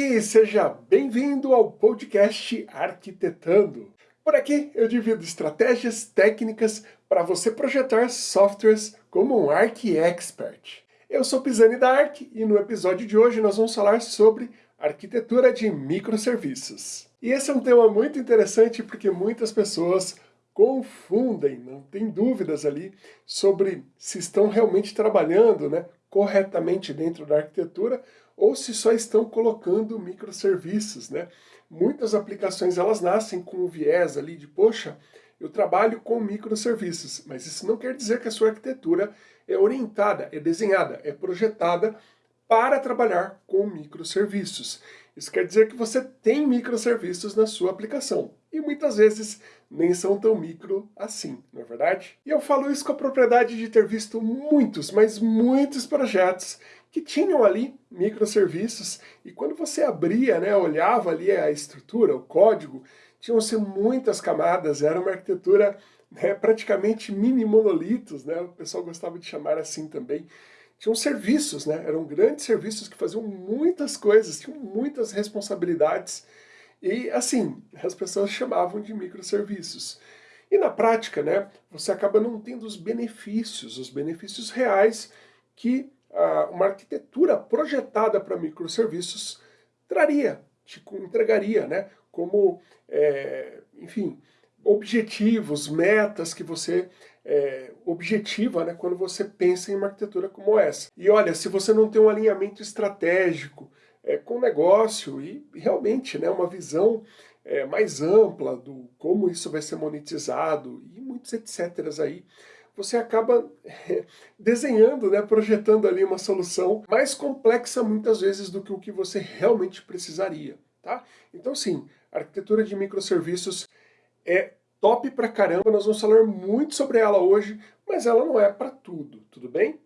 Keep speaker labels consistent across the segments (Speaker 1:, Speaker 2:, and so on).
Speaker 1: aqui, seja bem-vindo ao podcast Arquitetando. Por aqui eu divido estratégias técnicas para você projetar softwares como um Arc Expert. Eu sou Pisani da Arc e no episódio de hoje nós vamos falar sobre arquitetura de microserviços. E esse é um tema muito interessante porque muitas pessoas confundem, não tem dúvidas ali sobre se estão realmente trabalhando né, corretamente dentro da arquitetura ou se só estão colocando microserviços. Né? Muitas aplicações elas nascem com o viés ali de, poxa, eu trabalho com microserviços, mas isso não quer dizer que a sua arquitetura é orientada, é desenhada, é projetada para trabalhar com microserviços. Isso quer dizer que você tem microserviços na sua aplicação. E muitas vezes nem são tão micro assim, não é verdade? E eu falo isso com a propriedade de ter visto muitos, mas muitos projetos que tinham ali microserviços, e quando você abria, né, olhava ali a estrutura, o código, tinham-se muitas camadas, era uma arquitetura né, praticamente mini monolitos, né, o pessoal gostava de chamar assim também. Tinham serviços, né, eram grandes serviços que faziam muitas coisas, tinham muitas responsabilidades, e assim, as pessoas chamavam de microserviços. E na prática, né, você acaba não tendo os benefícios, os benefícios reais que uma arquitetura projetada para microserviços traria, entregaria, né? Como, é, enfim, objetivos, metas que você é, objetiva né, quando você pensa em uma arquitetura como essa. E olha, se você não tem um alinhamento estratégico é, com o negócio e realmente né, uma visão é, mais ampla do como isso vai ser monetizado e muitos etc. aí, você acaba desenhando, né, projetando ali uma solução mais complexa muitas vezes do que o que você realmente precisaria. Tá? Então sim, arquitetura de microserviços é top pra caramba, nós vamos falar muito sobre ela hoje, mas ela não é para tudo, tudo bem?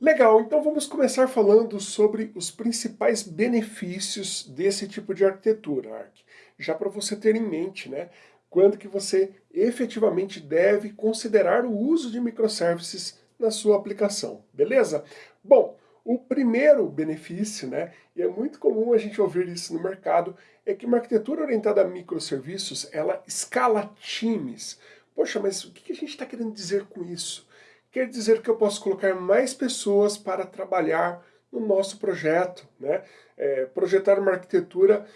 Speaker 1: Legal, então vamos começar falando sobre os principais benefícios desse tipo de arquitetura, Arc. Já para você ter em mente, né, quando que você efetivamente deve considerar o uso de microservices na sua aplicação, beleza? Bom, o primeiro benefício, né, e é muito comum a gente ouvir isso no mercado, é que uma arquitetura orientada a microserviços, ela escala times. Poxa, mas o que a gente está querendo dizer com isso? Quer dizer que eu posso colocar mais pessoas para trabalhar no nosso projeto, né? É, projetar uma arquitetura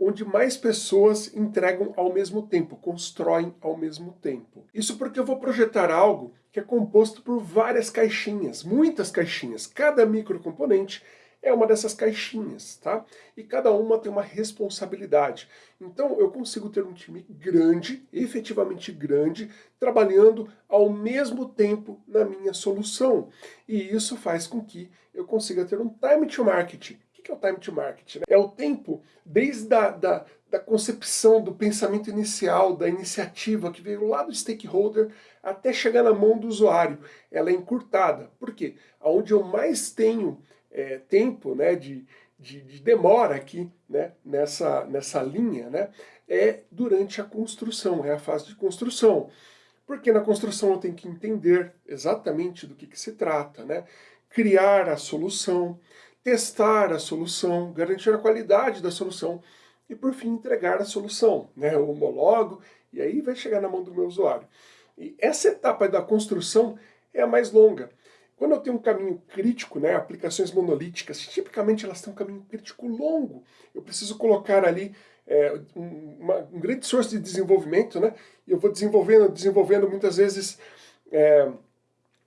Speaker 1: onde mais pessoas entregam ao mesmo tempo, constroem ao mesmo tempo. Isso porque eu vou projetar algo que é composto por várias caixinhas, muitas caixinhas. Cada microcomponente é uma dessas caixinhas, tá? E cada uma tem uma responsabilidade. Então eu consigo ter um time grande, efetivamente grande, trabalhando ao mesmo tempo na minha solução. E isso faz com que eu consiga ter um time to market. Que é o time to market? Né? É o tempo desde a da, da concepção, do pensamento inicial, da iniciativa que veio lá do stakeholder até chegar na mão do usuário. Ela é encurtada. Por quê? Onde eu mais tenho é, tempo né, de, de, de, demora aqui né, nessa, nessa linha né, é durante a construção, é a fase de construção. Porque na construção eu tenho que entender exatamente do que, que se trata, né? criar a solução, testar a solução, garantir a qualidade da solução e, por fim, entregar a solução. Né? Eu homologo e aí vai chegar na mão do meu usuário. E essa etapa da construção é a mais longa. Quando eu tenho um caminho crítico, né, aplicações monolíticas, tipicamente elas têm um caminho crítico longo. Eu preciso colocar ali é, um, uma, um grande esforço de desenvolvimento, né, e eu vou desenvolvendo, desenvolvendo muitas vezes... É,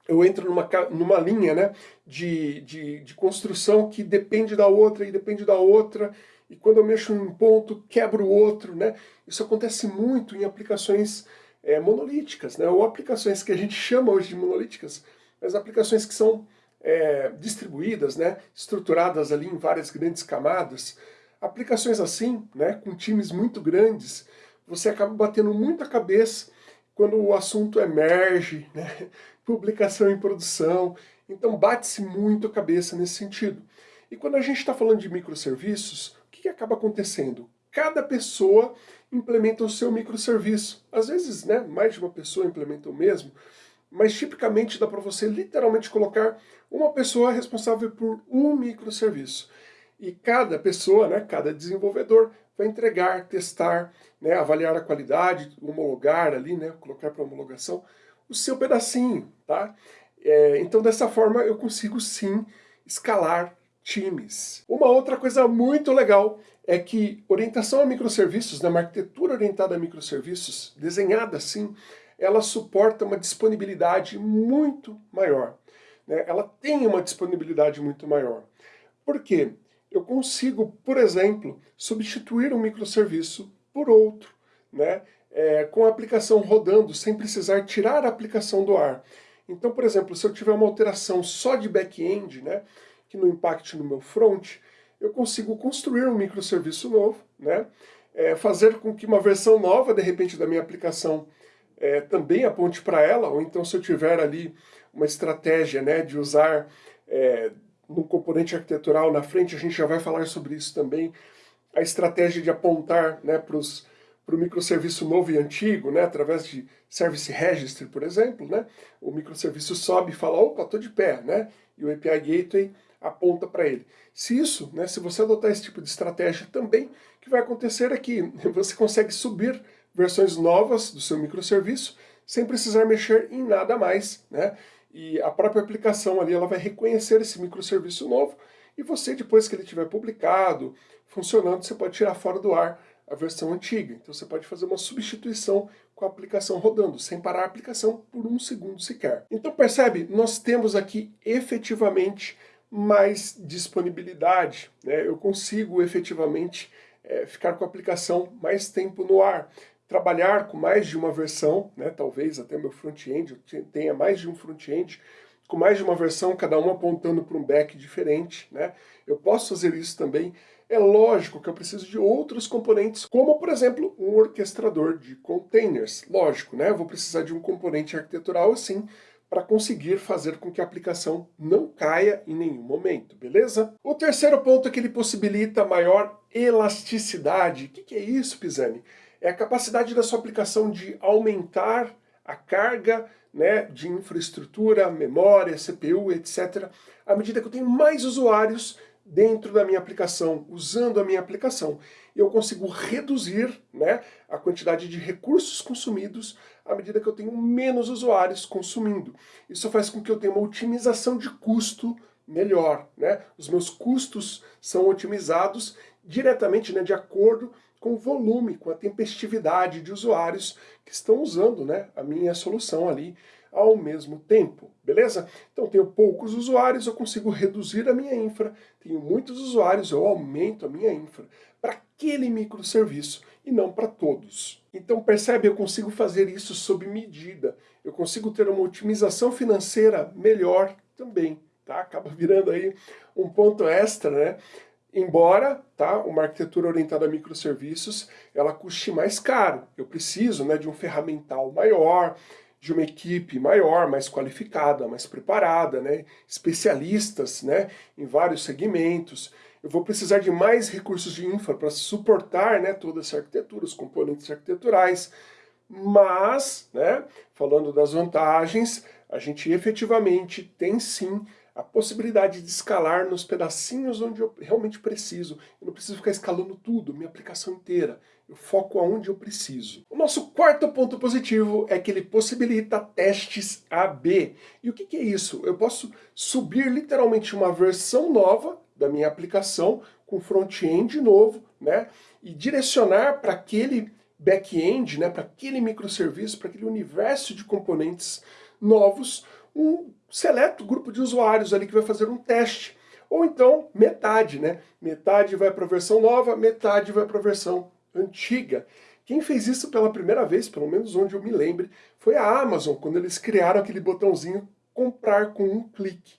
Speaker 1: eu entro numa, numa linha né, de, de, de construção que depende da outra e depende da outra, e quando eu mexo um ponto, quebro o outro. Né? Isso acontece muito em aplicações é, monolíticas, né, ou aplicações que a gente chama hoje de monolíticas, as aplicações que são é, distribuídas, né, estruturadas ali em várias grandes camadas, aplicações assim, né, com times muito grandes, você acaba batendo muita cabeça quando o assunto emerge, né, publicação em produção, então bate-se muito a cabeça nesse sentido. E quando a gente está falando de microserviços, o que, que acaba acontecendo? Cada pessoa implementa o seu microserviço. Às vezes, né, mais de uma pessoa implementa o mesmo, mas tipicamente dá para você literalmente colocar uma pessoa responsável por um microserviço. E cada pessoa, né, cada desenvolvedor vai entregar, testar, né, avaliar a qualidade, homologar ali, né, colocar para homologação o seu pedacinho, tá? É, então dessa forma eu consigo sim escalar times. Uma outra coisa muito legal é que orientação a microserviços, né, uma arquitetura orientada a microserviços, desenhada assim, ela suporta uma disponibilidade muito maior. Né? Ela tem uma disponibilidade muito maior. Por quê? Eu consigo, por exemplo, substituir um microserviço por outro, né? É, com a aplicação rodando, sem precisar tirar a aplicação do ar. Então, por exemplo, se eu tiver uma alteração só de back-end, né, que não impacte no meu front, eu consigo construir um microserviço novo, né, é, fazer com que uma versão nova, de repente, da minha aplicação é, também aponte para ela, ou então se eu tiver ali uma estratégia né, de usar é, no componente arquitetural na frente, a gente já vai falar sobre isso também, a estratégia de apontar né, para o microserviço novo e antigo, né, através de Service Registry, por exemplo, né, o microserviço sobe e fala, opa, estou de pé, né, e o API Gateway aponta para ele. Se isso, né, se você adotar esse tipo de estratégia também, o que vai acontecer é que você consegue subir versões novas do seu microserviço sem precisar mexer em nada mais, né? E a própria aplicação ali ela vai reconhecer esse microserviço novo e você, depois que ele tiver publicado, funcionando, você pode tirar fora do ar a versão antiga. Então você pode fazer uma substituição com a aplicação rodando, sem parar a aplicação por um segundo sequer. Então percebe, nós temos aqui efetivamente mais disponibilidade. Né? Eu consigo efetivamente é, ficar com a aplicação mais tempo no ar trabalhar com mais de uma versão, né, talvez até meu front-end tenha mais de um front-end, com mais de uma versão, cada uma apontando para um back diferente, né? Eu posso fazer isso também. É lógico que eu preciso de outros componentes, como, por exemplo, um orquestrador de containers. Lógico, né? Vou precisar de um componente arquitetural assim, para conseguir fazer com que a aplicação não caia em nenhum momento, beleza? O terceiro ponto é que ele possibilita maior elasticidade. O que, que é isso, Pisani? é a capacidade da sua aplicação de aumentar a carga né, de infraestrutura, memória, CPU, etc., à medida que eu tenho mais usuários dentro da minha aplicação, usando a minha aplicação. Eu consigo reduzir né, a quantidade de recursos consumidos à medida que eu tenho menos usuários consumindo. Isso faz com que eu tenha uma otimização de custo melhor. Né? Os meus custos são otimizados diretamente né, de acordo com o volume, com a tempestividade de usuários que estão usando né, a minha solução ali ao mesmo tempo, beleza? Então tenho poucos usuários, eu consigo reduzir a minha infra, tenho muitos usuários, eu aumento a minha infra para aquele microserviço e não para todos. Então percebe, eu consigo fazer isso sob medida, eu consigo ter uma otimização financeira melhor também, tá? Acaba virando aí um ponto extra, né? Embora tá, uma arquitetura orientada a microserviços ela custe mais caro. Eu preciso né, de um ferramental maior, de uma equipe maior, mais qualificada, mais preparada, né, especialistas né, em vários segmentos. Eu vou precisar de mais recursos de infra para suportar né, toda essa arquitetura, os componentes arquiteturais. Mas, né, falando das vantagens, a gente efetivamente tem sim a possibilidade de escalar nos pedacinhos onde eu realmente preciso. Eu não preciso ficar escalando tudo, minha aplicação inteira. Eu foco aonde eu preciso. O nosso quarto ponto positivo é que ele possibilita testes AB. E o que, que é isso? Eu posso subir literalmente uma versão nova da minha aplicação com front-end novo, né? E direcionar para aquele back-end, né? Para aquele microserviço, para aquele universo de componentes novos, um seleto grupo de usuários ali que vai fazer um teste. Ou então metade, né? Metade vai para a versão nova, metade vai para a versão antiga. Quem fez isso pela primeira vez, pelo menos onde eu me lembre, foi a Amazon, quando eles criaram aquele botãozinho comprar com um clique.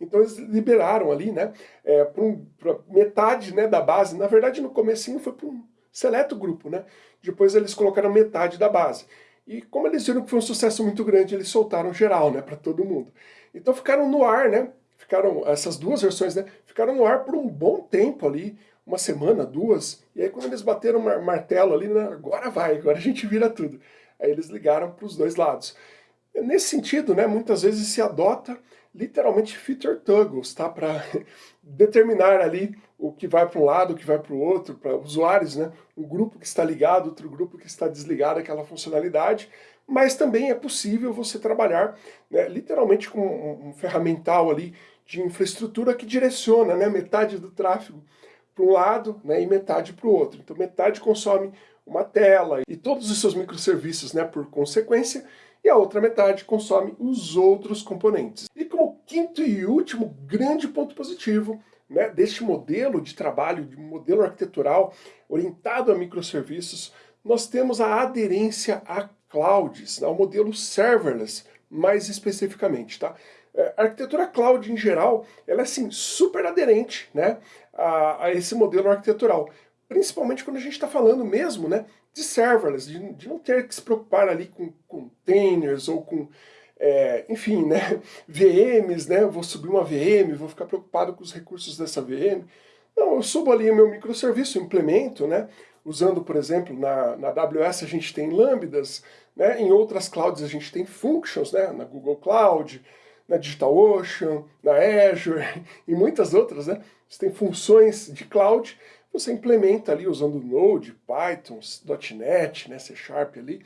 Speaker 1: Então eles liberaram ali, né, é, para um, metade né, da base. Na verdade, no comecinho foi para um seleto grupo, né? Depois eles colocaram metade da base. E como eles viram que foi um sucesso muito grande, eles soltaram geral, né, para todo mundo. Então ficaram no ar, né, ficaram, essas duas versões, né, ficaram no ar por um bom tempo ali, uma semana, duas, e aí quando eles bateram o martelo ali, né, agora vai, agora a gente vira tudo. Aí eles ligaram para os dois lados. Nesse sentido, né, muitas vezes se adota literalmente feature toggles, tá, para determinar ali o que vai para um lado, o que vai para o outro, para usuários, né? um grupo que está ligado, outro grupo que está desligado aquela funcionalidade, mas também é possível você trabalhar né, literalmente com um, um ferramental ali de infraestrutura que direciona né, metade do tráfego para um lado né, e metade para o outro. Então metade consome uma tela e todos os seus microserviços né, por consequência, e a outra metade consome os outros componentes. E como quinto e último grande ponto positivo né, deste modelo de trabalho, de modelo arquitetural orientado a microserviços, nós temos a aderência a clouds, ao modelo serverless, mais especificamente. Tá? É, a arquitetura cloud em geral, ela é assim, super aderente né, a, a esse modelo arquitetural, principalmente quando a gente está falando mesmo né, de serverless, de, de, não ter que se preocupar ali com containers ou com, é, enfim, né, VMs, né, vou subir uma VM, vou ficar preocupado com os recursos dessa VM. Não, eu subo ali o meu microserviço, implemento, né, usando, por exemplo, na, na AWS a gente tem lambdas, né, em outras clouds a gente tem functions, né, na Google Cloud, na DigitalOcean, na Azure e muitas outras, né? Você tem funções de cloud, você implementa ali usando Node, Python, .NET, né, C Sharp ali,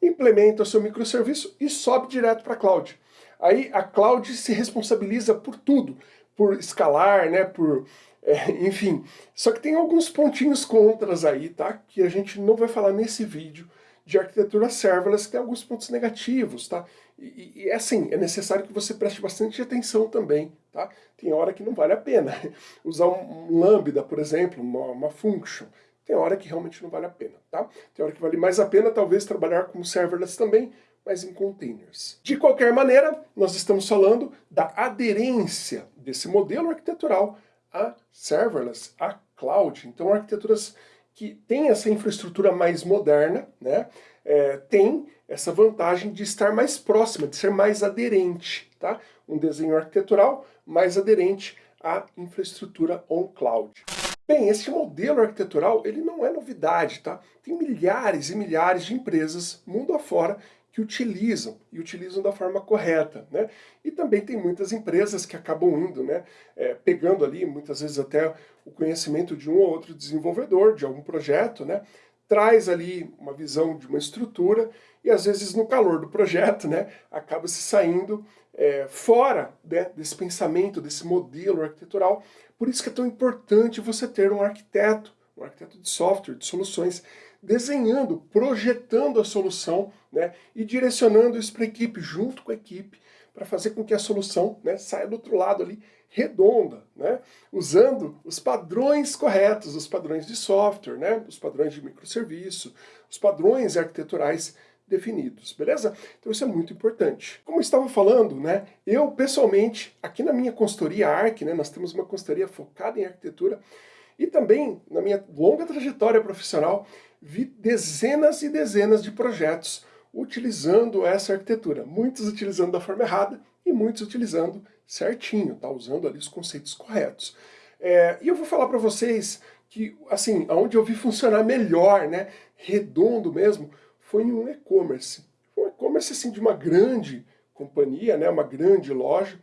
Speaker 1: implementa o seu microserviço e sobe direto para a cloud. Aí a cloud se responsabiliza por tudo, por escalar, né, por, é, enfim. Só que tem alguns pontinhos contras aí, tá? Que a gente não vai falar nesse vídeo de arquitetura serverless, que tem alguns pontos negativos, tá? E, e, assim, é necessário que você preste bastante atenção também, tá? Tem hora que não vale a pena. Usar um, lambda, por exemplo, uma, uma function, tem hora que realmente não vale a pena, tá? Tem hora que vale mais a pena talvez trabalhar com serverless também, mas em containers. De qualquer maneira, nós estamos falando da aderência desse modelo arquitetural a serverless, a cloud. Então arquiteturas que têm essa infraestrutura mais moderna, né, é, tem essa vantagem de estar mais próxima, de ser mais aderente, tá? Um desenho arquitetural mais aderente à infraestrutura on-cloud. Bem, esse modelo arquitetural ele não é novidade, tá? Tem milhares e milhares de empresas mundo afora que utilizam, e utilizam da forma correta, né? E também tem muitas empresas que acabam indo, né, é, pegando ali, muitas vezes até o conhecimento de um ou outro desenvolvedor, de algum projeto, né, traz ali uma visão de uma estrutura e às vezes no calor do projeto, né, acaba se saindo é, fora né, desse pensamento, desse modelo arquitetural. Por isso que é tão importante você ter um arquiteto, um arquiteto de software, de soluções, desenhando, projetando a solução né, e direcionando isso para a equipe, junto com a equipe, para fazer com que a solução né, saia do outro lado ali redonda, né? usando os padrões corretos, os padrões de software, né? os padrões de microserviço, os padrões arquiteturais definidos, beleza? Então isso é muito importante. Como eu estava falando, né, eu pessoalmente, aqui na minha consultoria ARC, né, nós temos uma consultoria focada em arquitetura, e também na minha longa trajetória profissional, vi dezenas e dezenas de projetos utilizando essa arquitetura, muitos utilizando da forma errada e muitos utilizando certinho, tá? usando ali os conceitos corretos. É, e eu vou falar para vocês que, assim, onde eu vi funcionar melhor, né, redondo mesmo, foi em um e-commerce. Um e-commerce, assim, de uma grande companhia, né, uma grande loja,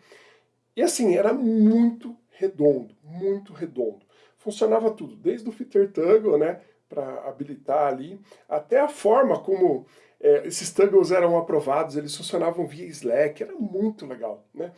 Speaker 1: e assim, era muito redondo, muito redondo. Funcionava tudo, desde o Fitter Toggle, né, para habilitar ali, até a forma como é, esses toggles eram aprovados, eles funcionavam via Slack, era muito legal, né?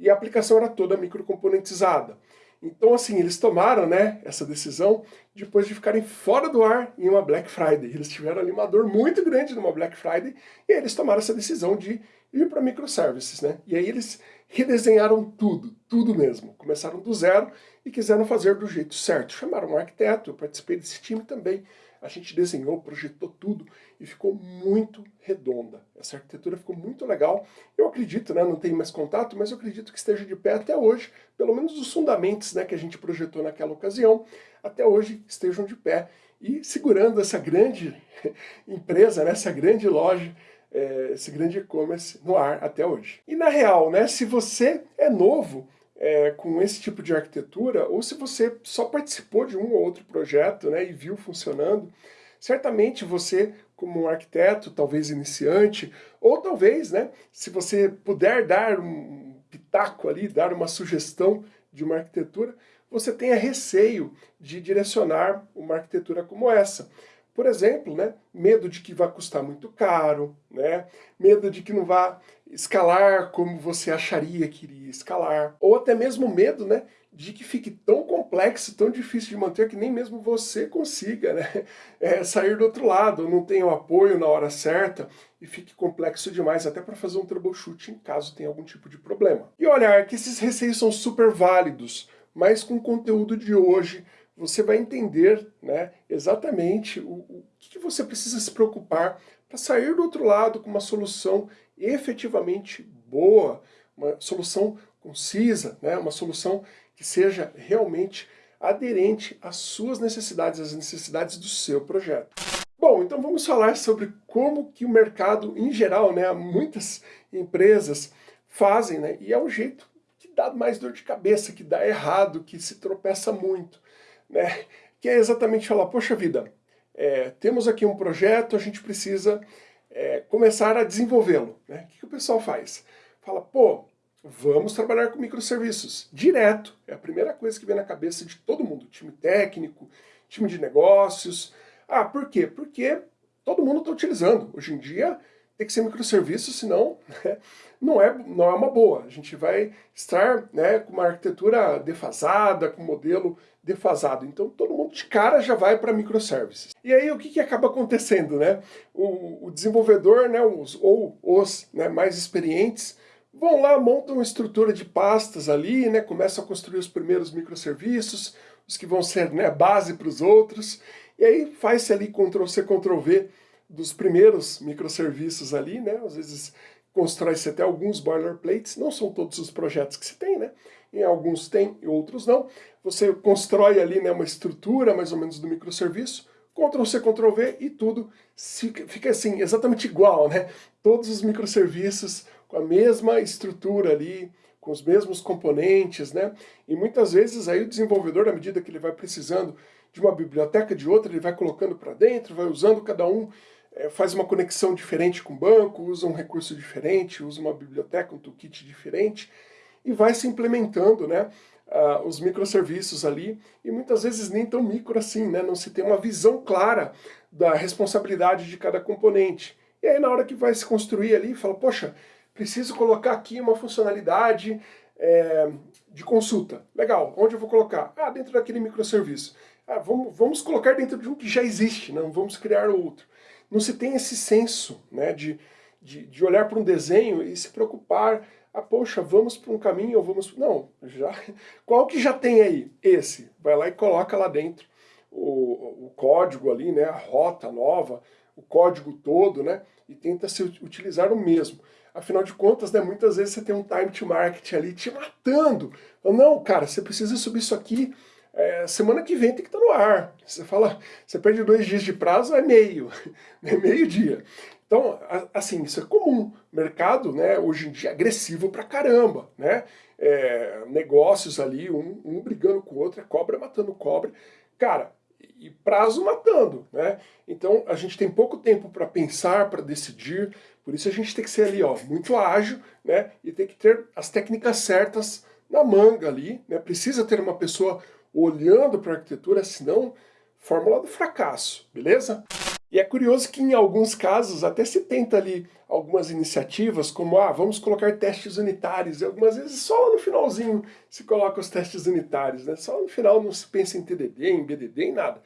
Speaker 1: E a aplicação era toda microcomponentizada. Então, assim, eles tomaram né, essa decisão depois de ficarem fora do ar em uma Black Friday. Eles tiveram ali uma dor muito grande numa Black Friday e eles tomaram essa decisão de ir para microservices, né? E aí eles redesenharam tudo, tudo mesmo. Começaram do zero e quiseram fazer do jeito certo. Chamaram um arquiteto, eu participei desse time também. A gente desenhou, projetou tudo e ficou muito redonda. Essa arquitetura ficou muito legal. Eu acredito, né, não tenho mais contato, mas eu acredito que esteja de pé até hoje. Pelo menos os fundamentos né, que a gente projetou naquela ocasião, até hoje estejam de pé. E segurando essa grande empresa, né, essa grande loja, é, esse grande e-commerce no ar até hoje. E na real, né, se você é novo é, com esse tipo de arquitetura, ou se você só participou de um ou outro projeto né, e viu funcionando, certamente você, como um arquiteto, talvez iniciante, ou talvez, né, se você puder dar um pitaco ali, dar uma sugestão de uma arquitetura, você tenha receio de direcionar uma arquitetura como essa. Por exemplo, né, medo de que vai custar muito caro, né, medo de que não vá escalar como você acharia que iria escalar, ou até mesmo medo né, de que fique tão complexo, tão difícil de manter que nem mesmo você consiga né, é, sair do outro lado, não tenha o apoio na hora certa e fique complexo demais até para fazer um troubleshooting caso tenha algum tipo de problema. E olha que esses receios são super válidos, mas com o conteúdo de hoje você vai entender né, exatamente o, o que você precisa se preocupar para sair do outro lado com uma solução efetivamente boa, uma solução concisa, né, uma solução que seja realmente aderente às suas necessidades, às necessidades do seu projeto. Bom, então vamos falar sobre como que o mercado em geral, né, muitas empresas fazem, né, e é um jeito que dá mais dor de cabeça, que dá errado, que se tropeça muito né? que é exatamente falar, poxa vida, é, temos aqui um projeto, a gente precisa é, começar a desenvolvê-lo. Né? O que, que, o pessoal faz? Fala, pô, vamos trabalhar com microserviços, direto. É a primeira coisa que vem na cabeça de todo mundo, time técnico, time de negócios. Ah, por quê? Porque todo mundo está utilizando. Hoje em dia, tem que ser microserviço, senão né, não, é, não é uma boa. A gente vai estar né, com uma arquitetura defasada, com um modelo defasado. Então todo mundo de cara já vai para microservices. E aí o que, que acaba acontecendo? Né? O, o desenvolvedor, né, os, ou os né, mais experientes, vão lá, montam uma estrutura de pastas ali, né, começam a construir os primeiros microserviços, os que vão ser né, base para os outros, e aí faz-se ali Ctrl-C, Ctrl-V dos primeiros microserviços ali, né? Às vezes constrói-se até alguns boilerplates, não são todos os projetos que se tem, né? Em alguns tem, e outros não. Você constrói ali né, uma estrutura mais ou menos do microserviço, Ctrl-C, Ctrl-V e tudo fica assim, exatamente igual, né? Todos os microserviços com a mesma estrutura ali, com os mesmos componentes, né? E muitas vezes aí o desenvolvedor, à medida que ele vai precisando de uma biblioteca de outra, ele vai colocando para dentro, vai usando cada um faz uma conexão diferente com o banco, usa um recurso diferente, usa uma biblioteca, um toolkit diferente, e vai se implementando né, uh, os microserviços ali, e muitas vezes nem tão micro assim, né, não se tem uma visão clara da responsabilidade de cada componente. E aí na hora que vai se construir ali, fala, poxa, preciso colocar aqui uma funcionalidade é, de consulta. Legal, onde eu vou colocar? Ah, dentro daquele microserviço. Ah, vamos, vamos colocar dentro de um que já existe, não vamos criar outro não se tem esse senso né, de, de, de olhar para um desenho e se preocupar, ah, poxa, vamos para um caminho ou vamos... Não, já, qual que já tem aí? Esse. Vai lá e coloca lá dentro o, o código ali, né, a rota nova, o código todo, né, e tenta se utilizar o mesmo. Afinal de contas, né, muitas vezes você tem um time to market ali te matando. Não, cara, você precisa subir isso aqui é, semana que vem tem que estar no ar. Você fala, você perde dois dias de prazo, é meio, é meio dia. Então, assim, isso é comum. Mercado, né, hoje em dia, é agressivo pra caramba, né? É, negócios ali, um, um brigando com o outro, é cobra matando cobra. Cara, e prazo matando, né? Então, a gente tem pouco tempo para pensar, para decidir, por isso a gente tem que ser ali, ó, muito ágil, né? E tem que ter as técnicas certas na manga ali, né? Precisa ter uma pessoa olhando para a arquitetura, senão fórmula do fracasso, beleza? E é curioso que em alguns casos até se tenta ali algumas iniciativas, como ah, vamos colocar testes unitários, e algumas vezes só no finalzinho se coloca os testes unitários, né? Só no final não se pensa em TDD, em BDD, em nada.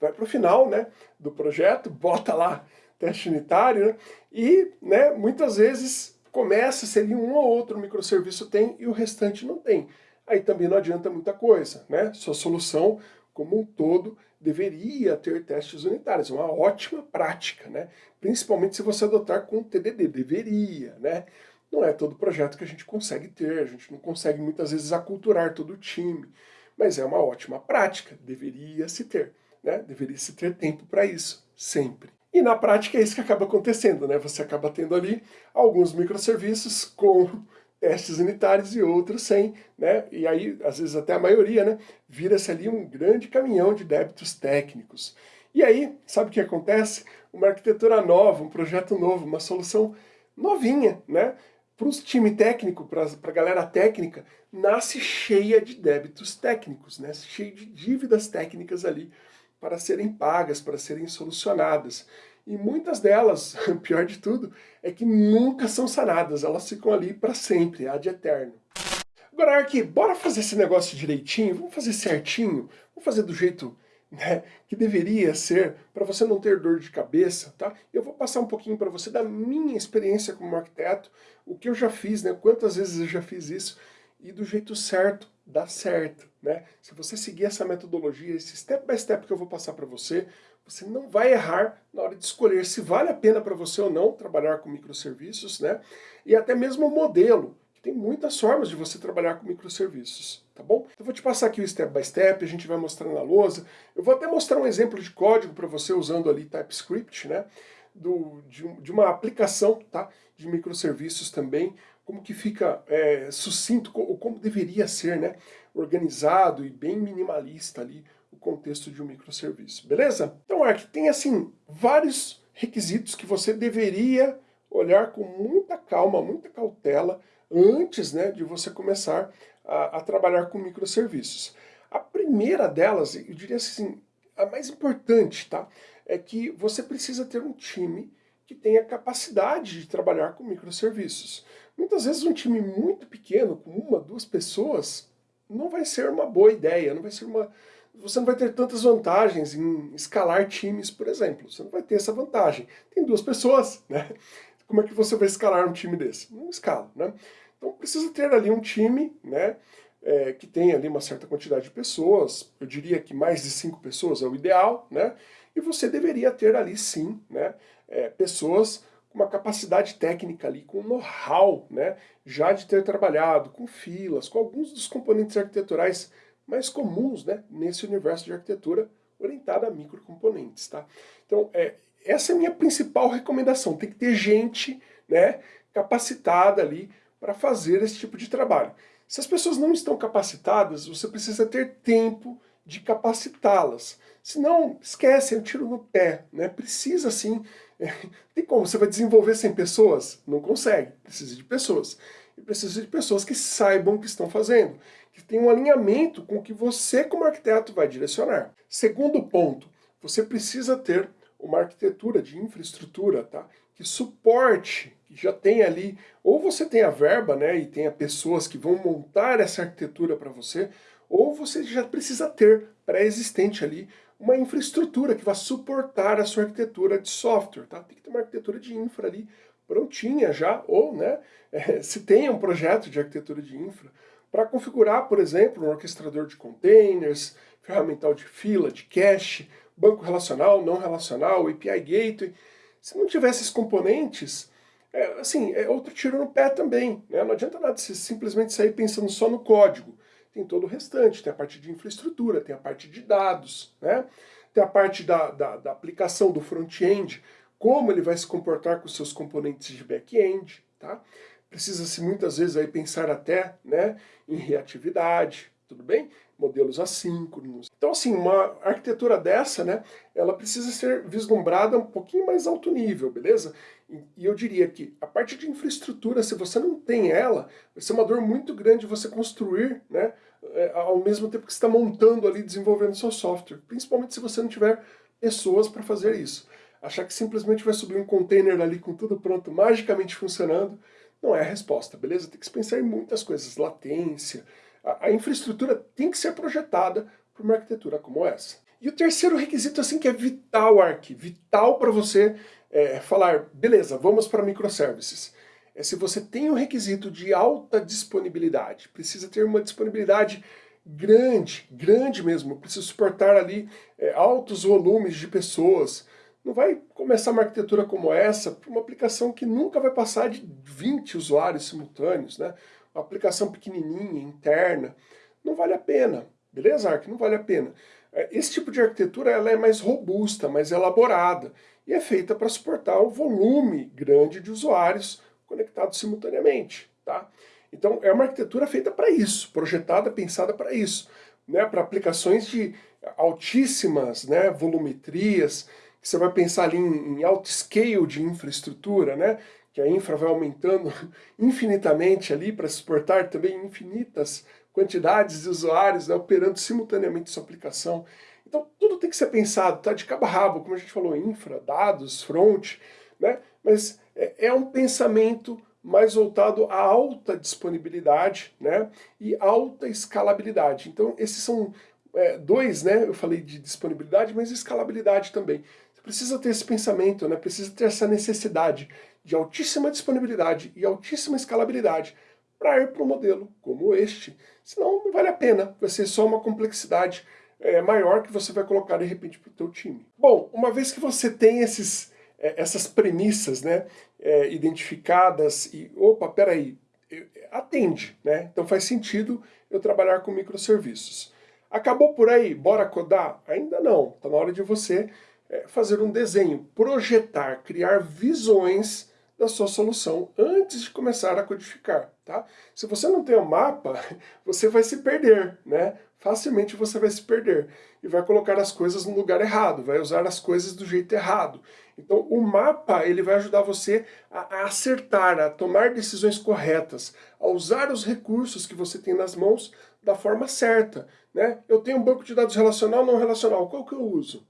Speaker 1: Vai para o final né, do projeto, bota lá teste unitário, né? E né, muitas vezes começa-se ali um ou outro microserviço tem e o restante não tem aí também não adianta muita coisa, né? Sua solução, como um todo, deveria ter testes unitários, é uma ótima prática, né? Principalmente se você adotar com TDD, deveria, né? Não é todo projeto que a gente consegue ter, a gente não consegue muitas vezes aculturar todo o time, mas é uma ótima prática, deveria se ter, né? Deveria se ter tempo para isso, sempre. E na prática é isso que acaba acontecendo, né? Você acaba tendo ali alguns microserviços com testes unitários e outros sem, né? E aí, às vezes até a maioria, né? Vira-se ali um grande caminhão de débitos técnicos. E aí, sabe o que acontece? Uma arquitetura nova, um projeto novo, uma solução novinha, né? para os time técnico, para a galera técnica, nasce cheia de débitos técnicos, né? cheia de dívidas técnicas ali para serem pagas, para serem solucionadas. E muitas delas, pior de tudo, é que nunca são sanadas, elas ficam ali para sempre, ad eterno. Agora, Ark, bora fazer esse negócio direitinho, vamos fazer certinho, vamos fazer do jeito né, que deveria ser, para você não ter dor de cabeça, tá? Eu vou passar um pouquinho para você da minha experiência como arquiteto, o que eu já fiz, né, quantas vezes eu já fiz isso, e do jeito certo, dá certo, né? Se você seguir essa metodologia, esse step by step que eu vou passar para você, você não vai errar na hora de escolher se vale a pena para você ou não trabalhar com microserviços, né? E até mesmo o modelo, tem muitas formas de você trabalhar com microserviços, tá bom? Eu vou te passar aqui o step by step, a gente vai mostrando na lousa. Eu vou até mostrar um exemplo de código para você usando ali TypeScript, né? Do, de, de, uma aplicação tá? de microserviços também, como que fica é, sucinto, ou como deveria ser, né? Organizado e bem minimalista ali o contexto de um microserviço, beleza? Então, Ark, tem assim vários requisitos que você deveria olhar com muita calma, muita cautela, antes né, de você começar a, a trabalhar com microserviços. A primeira delas, eu diria assim, a mais importante, tá? É que você precisa ter um time que tenha capacidade de trabalhar com microserviços. Muitas vezes um time muito pequeno, com uma, duas pessoas, não vai ser uma boa ideia, não vai ser uma... Você não vai ter tantas vantagens em escalar times, por exemplo. Você não vai ter essa vantagem. Tem duas pessoas, né? Como é que você vai escalar um time desse? Não escala, né? Então precisa ter ali um time, né? É, que tem ali uma certa quantidade de pessoas, eu diria que mais de cinco pessoas é o ideal, né? E você deveria ter ali sim, né? É, pessoas com uma capacidade técnica ali, com know-how, né? Já de ter trabalhado com filas, com alguns dos componentes arquiteturais mais comuns, né? Nesse universo de arquitetura orientada a microcomponentes, tá? Então, é, essa é a minha principal recomendação, tem que ter gente, né? Capacitada ali para fazer esse tipo de trabalho. Se as pessoas não estão capacitadas, você precisa ter tempo de capacitá-las. Senão, esquece, é um tiro no pé. Né? Precisa sim. É, tem como? Você vai desenvolver sem pessoas? Não consegue. Precisa de pessoas. Precisa de pessoas que saibam o que estão fazendo. Que tenham um alinhamento com o que você, como arquiteto, vai direcionar. Segundo ponto, você precisa ter uma arquitetura de infraestrutura tá? que suporte que já tem ali, ou você tem a verba, né, e tenha pessoas que vão montar essa arquitetura para você, ou você já precisa ter pré-existente ali uma infraestrutura que vai suportar a sua arquitetura de software, tá? Tem que ter uma arquitetura de infra ali prontinha já, ou, né, é, se tem um projeto de arquitetura de infra, para configurar, por exemplo, um orquestrador de containers, ferramental de fila, de cache, banco relacional, não relacional, API Gateway. Se não tiver esses componentes, é, assim, é outro tiro no pé também. Né? Não adianta nada você simplesmente sair pensando só no código. Tem todo o restante, tem a parte de infraestrutura, tem a parte de dados, né? tem a parte da, da, da aplicação do front-end, como ele vai se comportar com seus componentes de back-end. Tá? Precisa-se muitas vezes aí pensar até né, em reatividade, tudo bem? Modelos assíncronos. Então, assim, uma arquitetura dessa, né, ela precisa ser vislumbrada um pouquinho mais alto nível, beleza? E eu diria que a parte de infraestrutura, se você não tem ela, vai ser uma dor muito grande você construir, né, é, ao mesmo tempo que está montando ali, desenvolvendo seu software. Principalmente se você não tiver pessoas para fazer isso. Achar que simplesmente vai subir um container ali com tudo pronto, magicamente funcionando, não é a resposta, beleza? Tem que se pensar em muitas coisas, latência. A, a infraestrutura tem que ser projetada para uma arquitetura como essa. E o terceiro requisito assim que é vital, Ark, vital para você é, falar, beleza, vamos para microservices. É se você tem um requisito de alta disponibilidade, precisa ter uma disponibilidade grande, grande mesmo, precisa suportar ali é, altos volumes de pessoas. Não vai começar uma arquitetura como essa para uma aplicação que nunca vai passar de 20 usuários simultâneos, né? Uma aplicação pequenininha, interna. Não vale a pena, beleza, Ark? Não vale a pena. É, esse tipo de arquitetura ela é mais robusta, mais elaborada e é feita para suportar um volume grande de usuários conectados simultaneamente. Tá? Então é uma arquitetura feita para isso, projetada, pensada para isso, né? para aplicações de altíssimas né, volumetrias, você vai pensar ali em, em alto scale de infraestrutura, né? que a infra vai aumentando infinitamente ali para suportar também infinitas quantidades de usuários né, operando simultaneamente sua aplicação. Então tudo tem que ser pensado, tá de cabo a rabo, como a gente falou, infra, dados, front, né? mas é, é um pensamento mais voltado à alta disponibilidade né? e alta escalabilidade. Então esses são é, dois, né? eu falei de disponibilidade, mas escalabilidade também. Precisa ter esse pensamento, né? precisa ter essa necessidade de altíssima disponibilidade e altíssima escalabilidade para ir para um modelo como este. Senão não vale a pena, vai ser só uma complexidade é, maior que você vai colocar de repente para o teu time. Bom, uma vez que você tem esses, é, essas premissas né, é, identificadas e, opa, peraí, atende, né? Então faz sentido eu trabalhar com microserviços. Acabou por aí? Bora codar? Ainda não. Está na hora de você fazer um desenho, projetar, criar visões da sua solução antes de começar a codificar, tá? Se você não tem o um mapa, você vai se perder, né? Facilmente você vai se perder e vai colocar as coisas no lugar errado, vai usar as coisas do jeito errado. Então o mapa ele vai ajudar você a, a acertar, a tomar decisões corretas, a usar os recursos que você tem nas mãos da forma certa, né? Eu tenho um banco de dados relacional não relacional, qual que eu uso?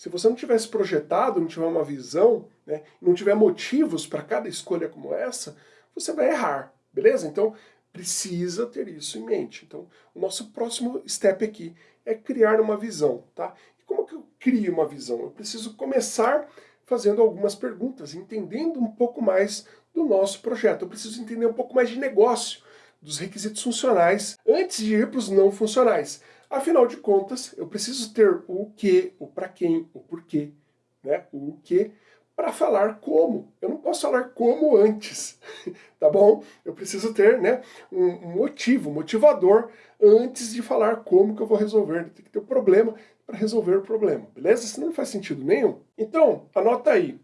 Speaker 1: Se você não tivesse projetado, não tiver uma visão, né, não tiver motivos para cada escolha como essa, você vai errar, beleza? Então, precisa ter isso em mente. Então, o nosso próximo step aqui é criar uma visão, tá? E como que eu crio uma visão? Eu preciso começar fazendo algumas perguntas, entendendo um pouco mais do nosso projeto. Eu preciso entender um pouco mais de negócio, dos requisitos funcionais, antes de ir para os não funcionais. Afinal de contas, eu preciso ter o que, o para quem, o porquê, né? o que, para falar como. Eu não posso falar como antes, tá bom? Eu preciso ter né, um motivo, motivador, antes de falar como que eu vou resolver. Tem que ter um problema para resolver o problema, beleza? Isso não faz sentido nenhum. Então, anota aí.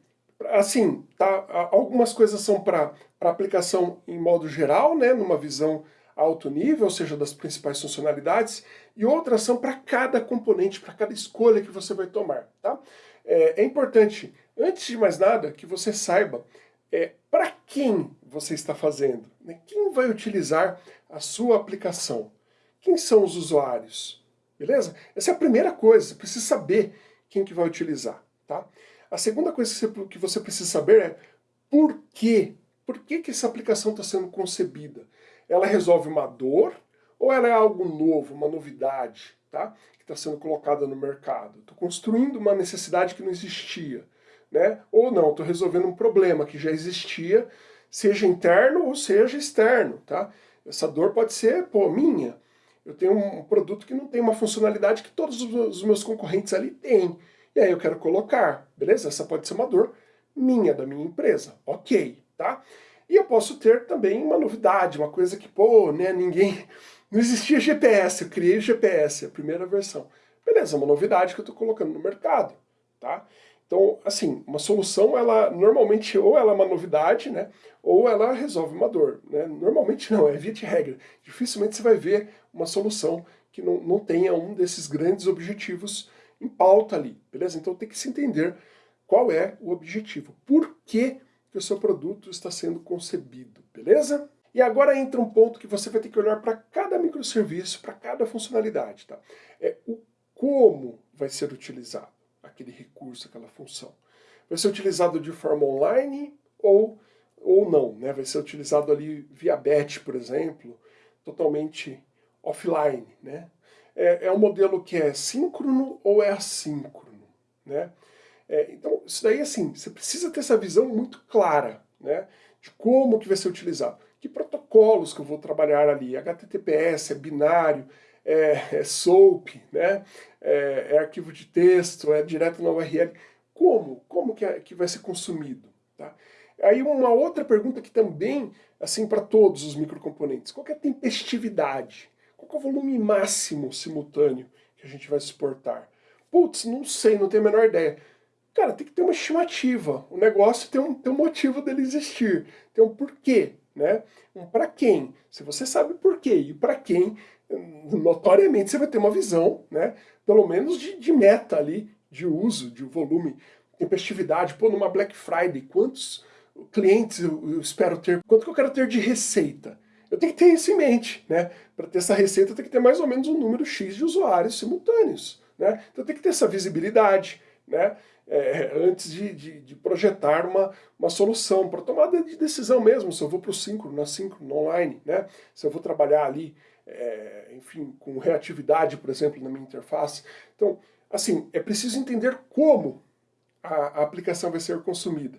Speaker 1: Assim, tá, algumas coisas são para aplicação em modo geral, né, numa visão alto nível, ou seja, das principais funcionalidades, e outras são para cada componente, para cada escolha que você vai tomar. Tá? É, é importante, antes de mais nada, que você saiba é, para quem você está fazendo, né? quem vai utilizar a sua aplicação, quem são os usuários, beleza? Essa é a primeira coisa, você precisa saber quem que vai utilizar. Tá? A segunda coisa que você, que você precisa saber é por quê? Por que, que essa aplicação está sendo concebida? Ela resolve uma dor ou ela é algo novo, uma novidade, tá? que está sendo colocada no mercado? Estou construindo uma necessidade que não existia. Né? Ou não, estou resolvendo um problema que já existia, seja interno ou seja externo. Tá? Essa dor pode ser, pô, minha. Eu tenho um produto que não tem uma funcionalidade que todos os meus concorrentes ali têm. E aí eu quero colocar, beleza? Essa pode ser uma dor minha, da minha empresa. Ok, tá? E eu posso ter também uma novidade, uma coisa que, pô, né, ninguém... Não existia GPS, eu criei o GPS, a primeira versão. Beleza, uma novidade que eu estou colocando no mercado, tá? Então, assim, uma solução, ela normalmente ou ela é uma novidade, né, ou ela resolve uma dor. Né? Normalmente não, é via de regra. Dificilmente você vai ver uma solução que não, não tenha um desses grandes objetivos em pauta ali, beleza? Então tem que se entender qual é o objetivo. Por que que o seu produto está sendo concebido, beleza? E agora entra um ponto que você vai ter que olhar para cada microserviço, para cada funcionalidade, tá? É o como vai ser utilizado aquele recurso, aquela função. Vai ser utilizado de forma online ou, ou não, né? Vai ser utilizado ali via batch, por exemplo, totalmente offline, né? É, é um modelo que é síncrono ou é assíncrono, né? É, então, isso daí, assim, você precisa ter essa visão muito clara, né? De como que vai ser utilizado. Que protocolos que eu vou trabalhar ali. HTTPS, é binário, é, é SOAP, né? É, é, arquivo de texto, é direto na URL. Como? Como que, é, que vai ser consumido? Tá? Aí uma outra pergunta que também, assim, para todos os microcomponentes. Qual é a tempestividade? Qual é o volume máximo simultâneo que a gente vai suportar? Putz, não sei, não tenho a menor ideia. Cara, tem que ter uma estimativa. O negócio tem um, tem um motivo dele existir. Tem um porquê, né? Um para quem. Se você sabe porquê e para quem, notoriamente você vai ter uma visão, né? Pelo menos de, de meta ali, de uso, de volume, tempestividade. Pô, numa Black Friday, quantos clientes eu, eu espero ter, quanto que eu quero ter de receita. Eu tenho que ter isso em mente, né? Para ter essa receita, tenho que ter mais ou menos um número X de usuários simultâneos, né? Então tem que ter essa visibilidade, né? É, antes de, de, de, projetar uma, uma solução, para tomada de decisão mesmo, se eu vou para o síncrono, na síncrono, online, né? se eu vou trabalhar ali, é, enfim, com reatividade, por exemplo, na minha interface. Então, assim, é preciso entender como a, a aplicação vai ser consumida.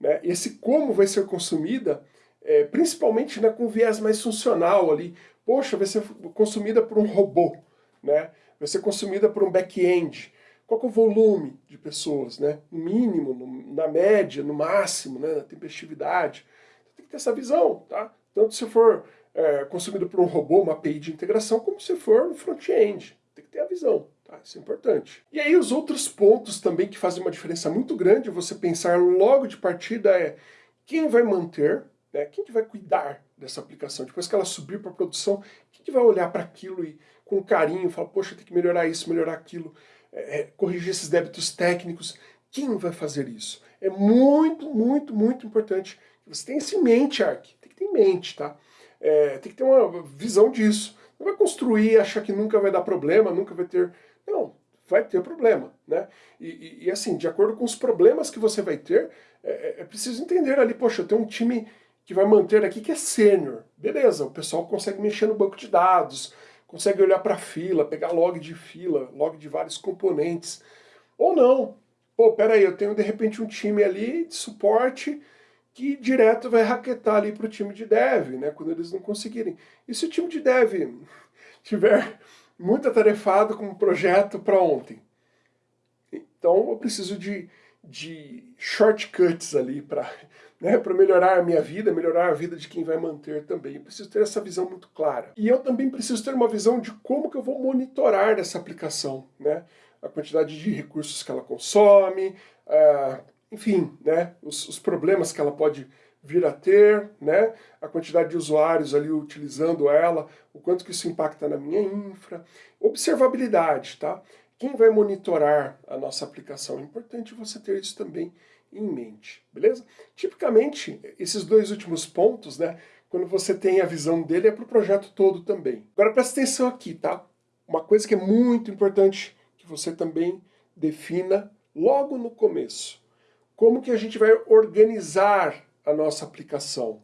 Speaker 1: Né? Esse como vai ser consumida, é, principalmente né, com viés mais funcional ali, poxa, vai ser consumida por um robô, né? vai ser consumida por um back-end, qual é o volume de pessoas, né? no mínimo, no, na média, no máximo, né? na tempestividade. Tem que ter essa visão, tá? Tanto se for é, consumido por um robô, uma API de integração, como se for no front-end. Tem que ter a visão. Tá? Isso é importante. E aí os outros pontos também que fazem uma diferença muito grande, você pensar logo de partida é quem vai manter, né? quem que vai cuidar dessa aplicação. Depois que ela subir para produção, quem que vai olhar para aquilo e com carinho falar, poxa, tem que melhorar isso, melhorar aquilo, é, é, corrigir esses débitos técnicos. Quem vai fazer isso? É muito, muito, muito importante que você tenha isso em mente, Ark. Tem que ter em mente, tá? É, tem que ter uma visão disso. Não vai construir, achar que nunca vai dar problema, nunca vai ter não, vai ter problema, né? E, e, e, assim, de acordo com os problemas que você vai ter, é, é, é preciso entender ali, poxa, eu tenho um time que vai manter aqui que é sênior. Beleza, o pessoal consegue mexer no banco de dados, consegue olhar para a fila, pegar log de fila, log de vários componentes. Ou não. Pô, peraí, eu tenho de repente um time ali de suporte que direto vai raquetar ali para o time de dev, né, quando eles não conseguirem. E se o time de dev tiver muito atarefado com um projeto para ontem. Então eu preciso de, de shortcuts ali para né, melhorar a minha vida, melhorar a vida de quem vai manter também. Eu preciso ter essa visão muito clara. E eu também preciso ter uma visão de como que eu vou monitorar essa aplicação, né? A quantidade de recursos que ela consome, uh, enfim, né, os, os problemas que ela pode vir a ter, né? a quantidade de usuários ali utilizando ela, o quanto que isso impacta na minha infra. Observabilidade, tá? Quem vai monitorar a nossa aplicação? É importante você ter isso também em mente, beleza? Tipicamente, esses dois últimos pontos, né? Quando você tem a visão dele, é para o projeto todo também. Agora presta atenção aqui, tá? Uma coisa que é muito importante que você também defina logo no começo. Como que a gente vai organizar a nossa aplicação.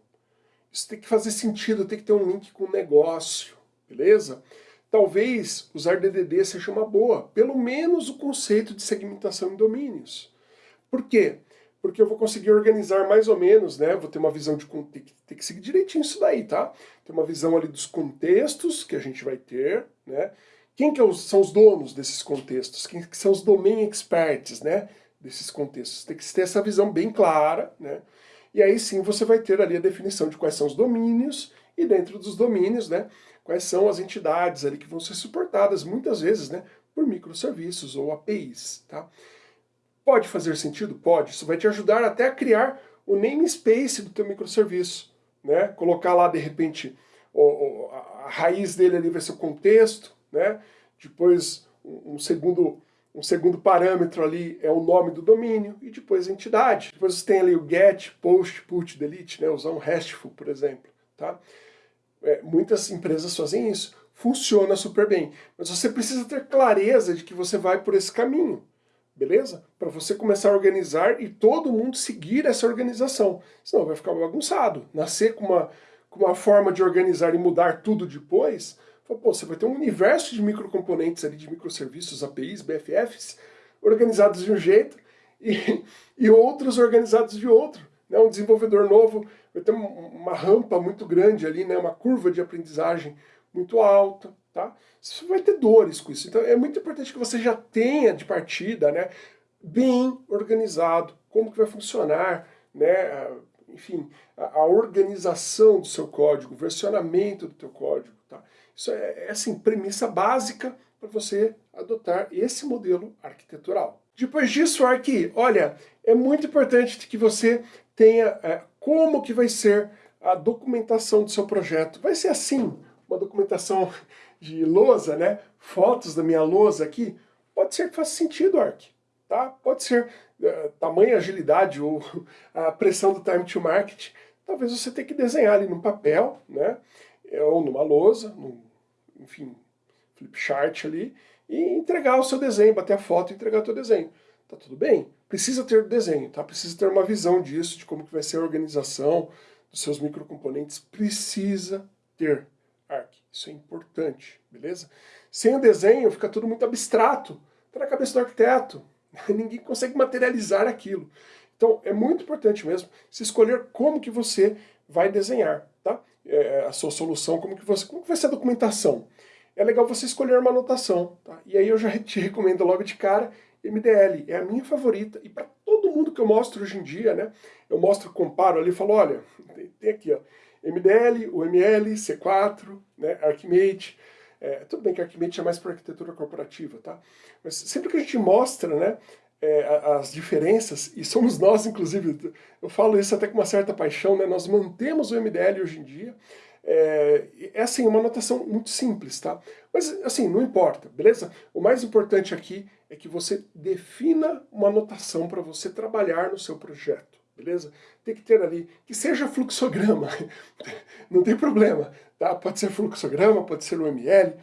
Speaker 1: Isso tem que fazer sentido, tem que ter um link com o negócio, beleza? Talvez usar DDD seja uma boa, pelo menos o conceito de segmentação em domínios. Por quê? Porque eu vou conseguir organizar mais ou menos, né? Vou ter uma visão de... Tem que, tem que seguir direitinho isso daí, tá? Ter uma visão ali dos contextos que a gente vai ter, né? Quem que é são os donos desses contextos? Quem que são os domain experts, né? Desses contextos. Tem que ter essa visão bem clara, né? E aí sim você vai ter ali a definição de quais são os domínios, e dentro dos domínios, né, quais são as entidades ali que vão ser suportadas, muitas vezes, né, por microserviços ou APIs, tá? Pode fazer sentido? Pode. Isso vai te ajudar até a criar o namespace do teu microserviço, né? Colocar lá, de repente, o, a raiz dele ali vai ser o contexto, né? Depois, um segundo um segundo parâmetro ali é o nome do domínio e depois a entidade. Depois você tem ali o get, post, put, delete, né? usar um RESTful, por exemplo. Tá? É, muitas empresas fazem isso. Funciona super bem. Mas você precisa ter clareza de que você vai por esse caminho. Beleza? Para você começar a organizar e todo mundo seguir essa organização. Senão vai ficar bagunçado. Nascer com uma, com uma forma de organizar e mudar tudo depois Pô, você vai ter um universo de microcomponentes ali, de microserviços, APIs, BFFs, organizados de um jeito e, e outros organizados de outro. Né? Um desenvolvedor novo vai ter uma rampa muito grande ali, né? uma curva de aprendizagem muito alta. Tá? Você vai ter dores com isso. Então é muito importante que você já tenha de partida né, bem organizado como que vai funcionar, né, enfim, a, a organização do seu código, o versionamento do teu código. Tá? Isso é, é assim, premissa básica para você adotar esse modelo arquitetural. Depois disso, Arqui, olha, é muito importante que você tenha é, como que vai ser a documentação do seu projeto. Vai ser assim, uma documentação de lousa, né? Fotos da minha lousa aqui. Pode ser que faça sentido, Ark. tá? Pode ser uh, tamanho, agilidade ou a pressão do time to market. Talvez você tenha que desenhar ali no papel, né? Ou numa lousa, num, enfim, flip chart ali, e entregar o seu desenho, bater a foto e entregar o seu desenho. Tá tudo bem? Precisa ter desenho, tá? Precisa ter uma visão disso, de como que vai ser a organização dos seus microcomponentes. Precisa ter ARC. Isso é importante, beleza? Sem o desenho fica tudo muito abstrato. Tá na cabeça do arquiteto. Ninguém consegue materializar aquilo. Então é muito importante mesmo se escolher como que você vai desenhar, tá? É, a sua solução, como que, você, como que vai ser a documentação é legal você escolher uma anotação. Tá? E aí eu já te recomendo logo de cara MDL, é a minha favorita, e para todo mundo que eu mostro hoje em dia, né, eu mostro, comparo ali, falo, olha, tem aqui, ó, MDL, UML, C4, né, Archimate, é, tudo bem que Archimate é mais para arquitetura corporativa, tá? Mas sempre que a gente mostra, né, é, as diferenças, e somos nós, inclusive, eu falo isso até com uma certa paixão, né, nós mantemos o MDL hoje em dia, é, é assim, uma anotação muito simples, tá? Mas assim, não importa, beleza? O mais importante aqui é que você defina uma anotação para você trabalhar no seu projeto, beleza? Tem que ter ali, que seja fluxograma, não tem problema, tá? Pode ser fluxograma, pode ser UML,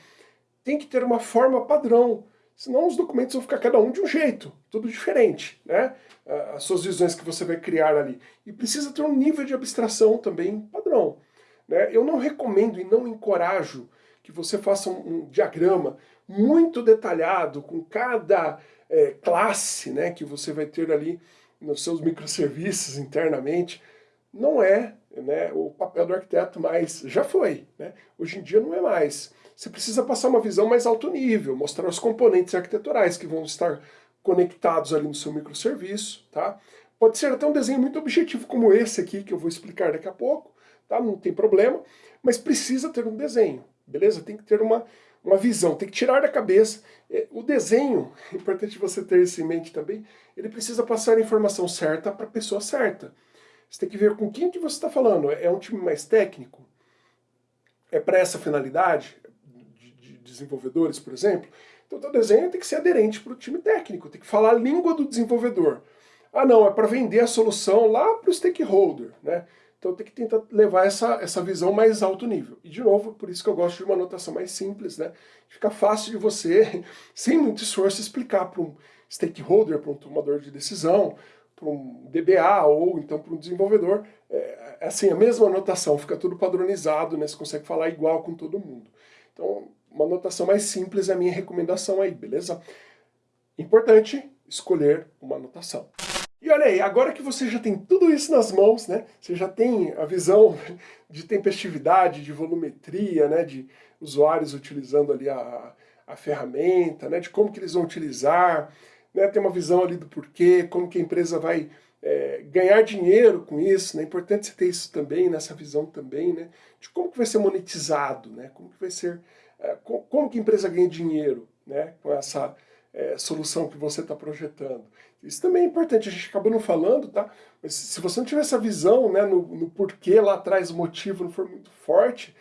Speaker 1: tem que ter uma forma padrão, senão os documentos vão ficar cada um de um jeito, tudo diferente, né? As suas visões que você vai criar ali. E precisa ter um nível de abstração também padrão. Né? Eu não recomendo e não encorajo que você faça um, um diagrama muito detalhado com cada é, classe né, que você vai ter ali nos seus microserviços internamente. Não é né, o papel do arquiteto, mas já foi. Né? Hoje em dia não é mais. Você precisa passar uma visão mais alto nível, mostrar os componentes arquiteturais que vão estar conectados ali no seu microserviço. Tá? Pode ser até um desenho muito objetivo como esse aqui, que eu vou explicar daqui a pouco tá? não tem problema, mas precisa ter um desenho, beleza? Tem que ter uma, uma visão, tem que tirar da cabeça. É, o desenho, é importante você ter isso em mente também, ele precisa passar a informação certa para a pessoa certa. Você tem que ver com quem que você está falando. É um time mais técnico? É para essa finalidade? De, de desenvolvedores, por exemplo? Então o desenho tem que ser aderente para o time técnico, tem que falar a língua do desenvolvedor. Ah não, é para vender a solução lá para o stakeholder, né? Então tem que tentar levar essa, essa visão mais alto nível. E de novo, por isso que eu gosto de uma anotação mais simples, né? Fica fácil de você, sem muito esforço, explicar para um stakeholder, para um tomador de decisão, para um DBA ou então para um desenvolvedor. É, é, assim, a mesma anotação, fica tudo padronizado, né? Você consegue falar igual com todo mundo. Então, uma anotação mais simples é a minha recomendação aí, beleza? Importante escolher uma anotação. E olha aí, agora que você já tem tudo isso nas mãos, né, você já tem a visão de tempestividade, de volumetria, né, de usuários utilizando ali a, a ferramenta, né, de como que eles vão utilizar, né, tem uma visão ali do porquê, como que a empresa vai é, ganhar dinheiro com isso, né, é importante você ter isso também, nessa visão também, né, de como que vai ser monetizado, né, como que vai ser, é, como que a empresa ganha dinheiro, né, com essa é, solução que você está projetando. Isso também é importante, a gente acabou não falando, tá? Mas se você não tiver essa visão, né, no, no porquê lá atrás, o motivo não for muito forte,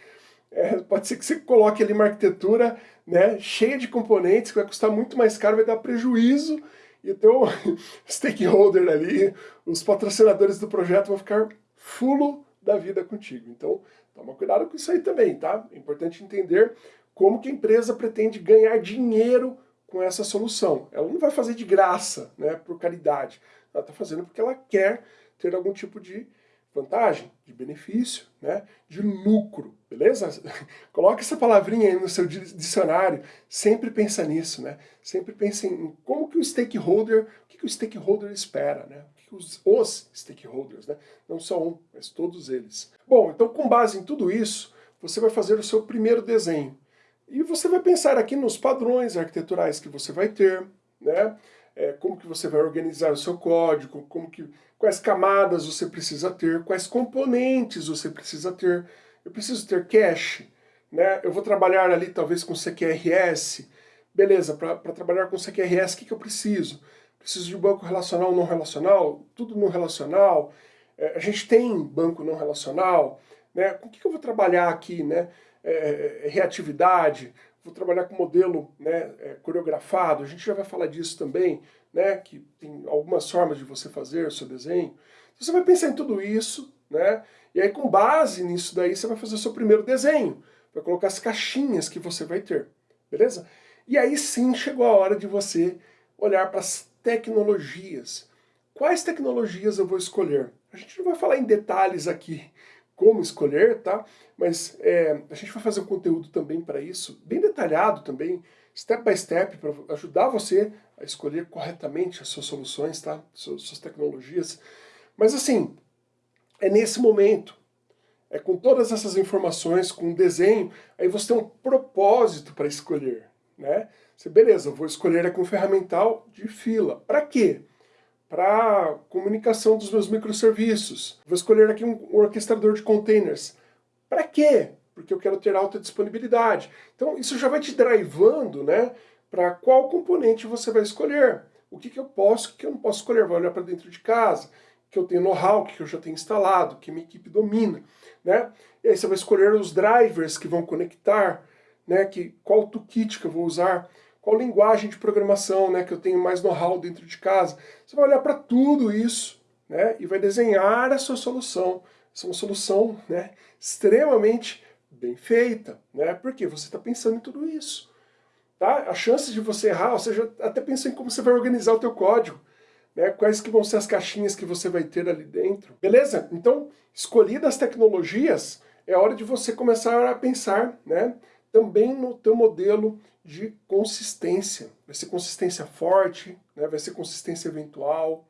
Speaker 1: é, pode ser que você coloque ali uma arquitetura né, cheia de componentes, que vai custar muito mais caro, vai dar prejuízo, e o teu stakeholder ali, os patrocinadores do projeto vão ficar fulo da vida contigo. Então, toma cuidado com isso aí também, tá? É importante entender como que a empresa pretende ganhar dinheiro com essa solução. Ela não vai fazer de graça, né, por caridade. Ela está fazendo porque ela quer ter algum tipo de vantagem, de benefício, né, de lucro, beleza? Coloque essa palavrinha aí no seu dicionário, sempre pensa nisso, né? Sempre pense em como que o stakeholder, o que, que o stakeholder espera, né? O que, que os, os stakeholders, né? Não só um, mas todos eles. Bom, então com base em tudo isso, você vai fazer o seu primeiro desenho. E você vai pensar aqui nos padrões arquiteturais que você vai ter, né? É, como que você vai organizar o seu código, como que, quais camadas você precisa ter, quais componentes você precisa ter. Eu preciso ter cache, né? eu vou trabalhar ali talvez com CQRS, beleza, para trabalhar com CQRS o que, que eu preciso? Preciso de banco relacional ou não relacional? Tudo não relacional? É, a gente tem banco não relacional? Né? Com o que, que eu vou trabalhar aqui? Né? É, é, reatividade, vou trabalhar com modelo né, é, coreografado, a gente já vai falar disso também, né, que tem algumas formas de você fazer o seu desenho. Você vai pensar em tudo isso, né, e aí com base nisso daí você vai fazer o seu primeiro desenho, vai colocar as caixinhas que você vai ter, beleza? E aí sim chegou a hora de você olhar para as tecnologias. Quais tecnologias eu vou escolher? A gente não vai falar em detalhes aqui como escolher, tá? Mas é, a gente vai fazer um conteúdo também para isso, bem detalhado também, step by step, para ajudar você a escolher corretamente as suas soluções, tá? Suas, suas tecnologias. Mas assim, é nesse momento, é com todas essas informações, com o desenho, aí você tem um propósito para escolher, né? Você, beleza, vou escolher aqui um ferramental de fila. Para quê? Para comunicação dos meus microserviços. Vou escolher aqui um orquestrador de containers. Para quê? Porque eu quero ter alta disponibilidade. Então isso já vai te drivando, né? Para qual componente você vai escolher. O que, que eu posso, o que, que eu não posso escolher. Vai olhar para dentro de casa, que eu tenho know-how, que eu já tenho instalado, que minha equipe domina. Né? E aí você vai escolher os drivers que vão conectar, né? que, qual toolkit que eu vou usar qual linguagem de programação né, que eu tenho mais know-how dentro de casa. Você vai olhar para tudo isso né, e vai desenhar a sua solução. Essa é uma solução né, extremamente bem feita, né, porque você está pensando em tudo isso. Tá? A chance de você errar, ou seja, até pensa em como você vai organizar o teu código. Né, quais que vão ser as caixinhas que você vai ter ali dentro. Beleza? Então, escolhidas as tecnologias, é hora de você começar a pensar né, também no teu modelo de consistência. Vai ser consistência forte, né? vai ser consistência eventual,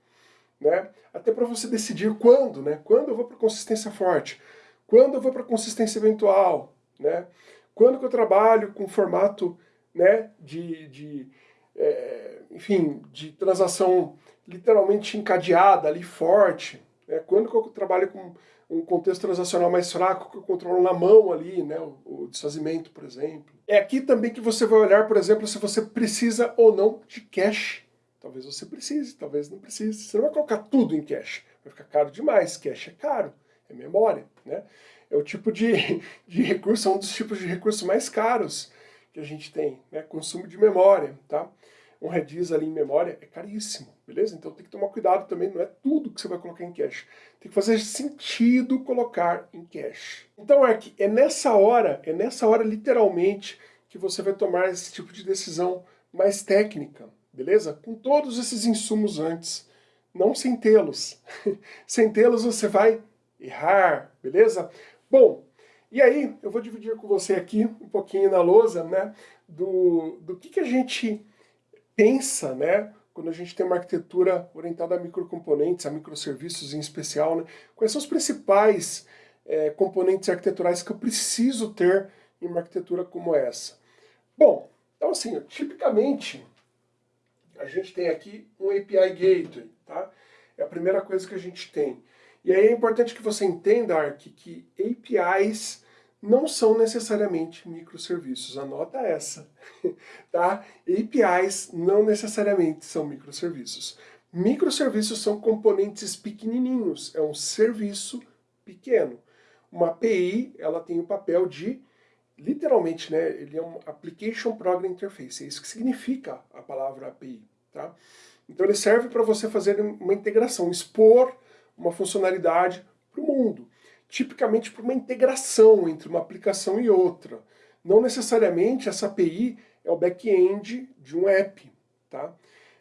Speaker 1: né? até para você decidir quando, né? quando eu vou para consistência forte, quando eu vou para consistência eventual, né? quando que eu trabalho com formato né, de, de é, enfim, de transação literalmente encadeada ali, forte, né? quando que eu trabalho com um contexto transacional mais fraco que eu controlo na mão ali, né, o, o, desfazimento, por exemplo. É aqui também que você vai olhar, por exemplo, se você precisa ou não de cache. Talvez você precise, talvez não precise. Você não vai colocar tudo em cache, vai ficar caro demais. Cache é caro, é memória, né? É o tipo de, de recurso, é um dos tipos de recursos mais caros que a gente tem, né? Consumo de memória, tá? um Redis ali em memória é caríssimo, beleza? Então tem que tomar cuidado também, não é tudo que você vai colocar em cache. Tem que fazer sentido colocar em cache. Então que é nessa hora, é nessa hora literalmente que você vai tomar esse tipo de decisão mais técnica, beleza? Com todos esses insumos antes, não sem tê-los. sem tê-los você vai errar, beleza? Bom, e aí eu vou dividir com você aqui um pouquinho na lousa, né, do, do que, que a gente pensa, né, quando a gente tem uma arquitetura orientada a microcomponentes, a microserviços em especial, né, quais são os principais é, componentes arquiteturais que eu preciso ter em uma arquitetura como essa? Bom, então assim, tipicamente, a gente tem aqui um API Gateway, tá? É a primeira coisa que a gente tem. E aí é importante que você entenda, Ark, que APIs não são necessariamente microserviços. Anota essa, tá? APIs não necessariamente são microserviços. Microserviços são componentes pequenininhos, é um serviço pequeno. Uma API, ela tem o papel de, literalmente, né, ele é um Application Program Interface, é isso que significa a palavra API, tá? Então ele serve para você fazer uma integração, expor uma funcionalidade para o mundo tipicamente por uma integração entre uma aplicação e outra. Não necessariamente essa API é o back-end de um app. Tá?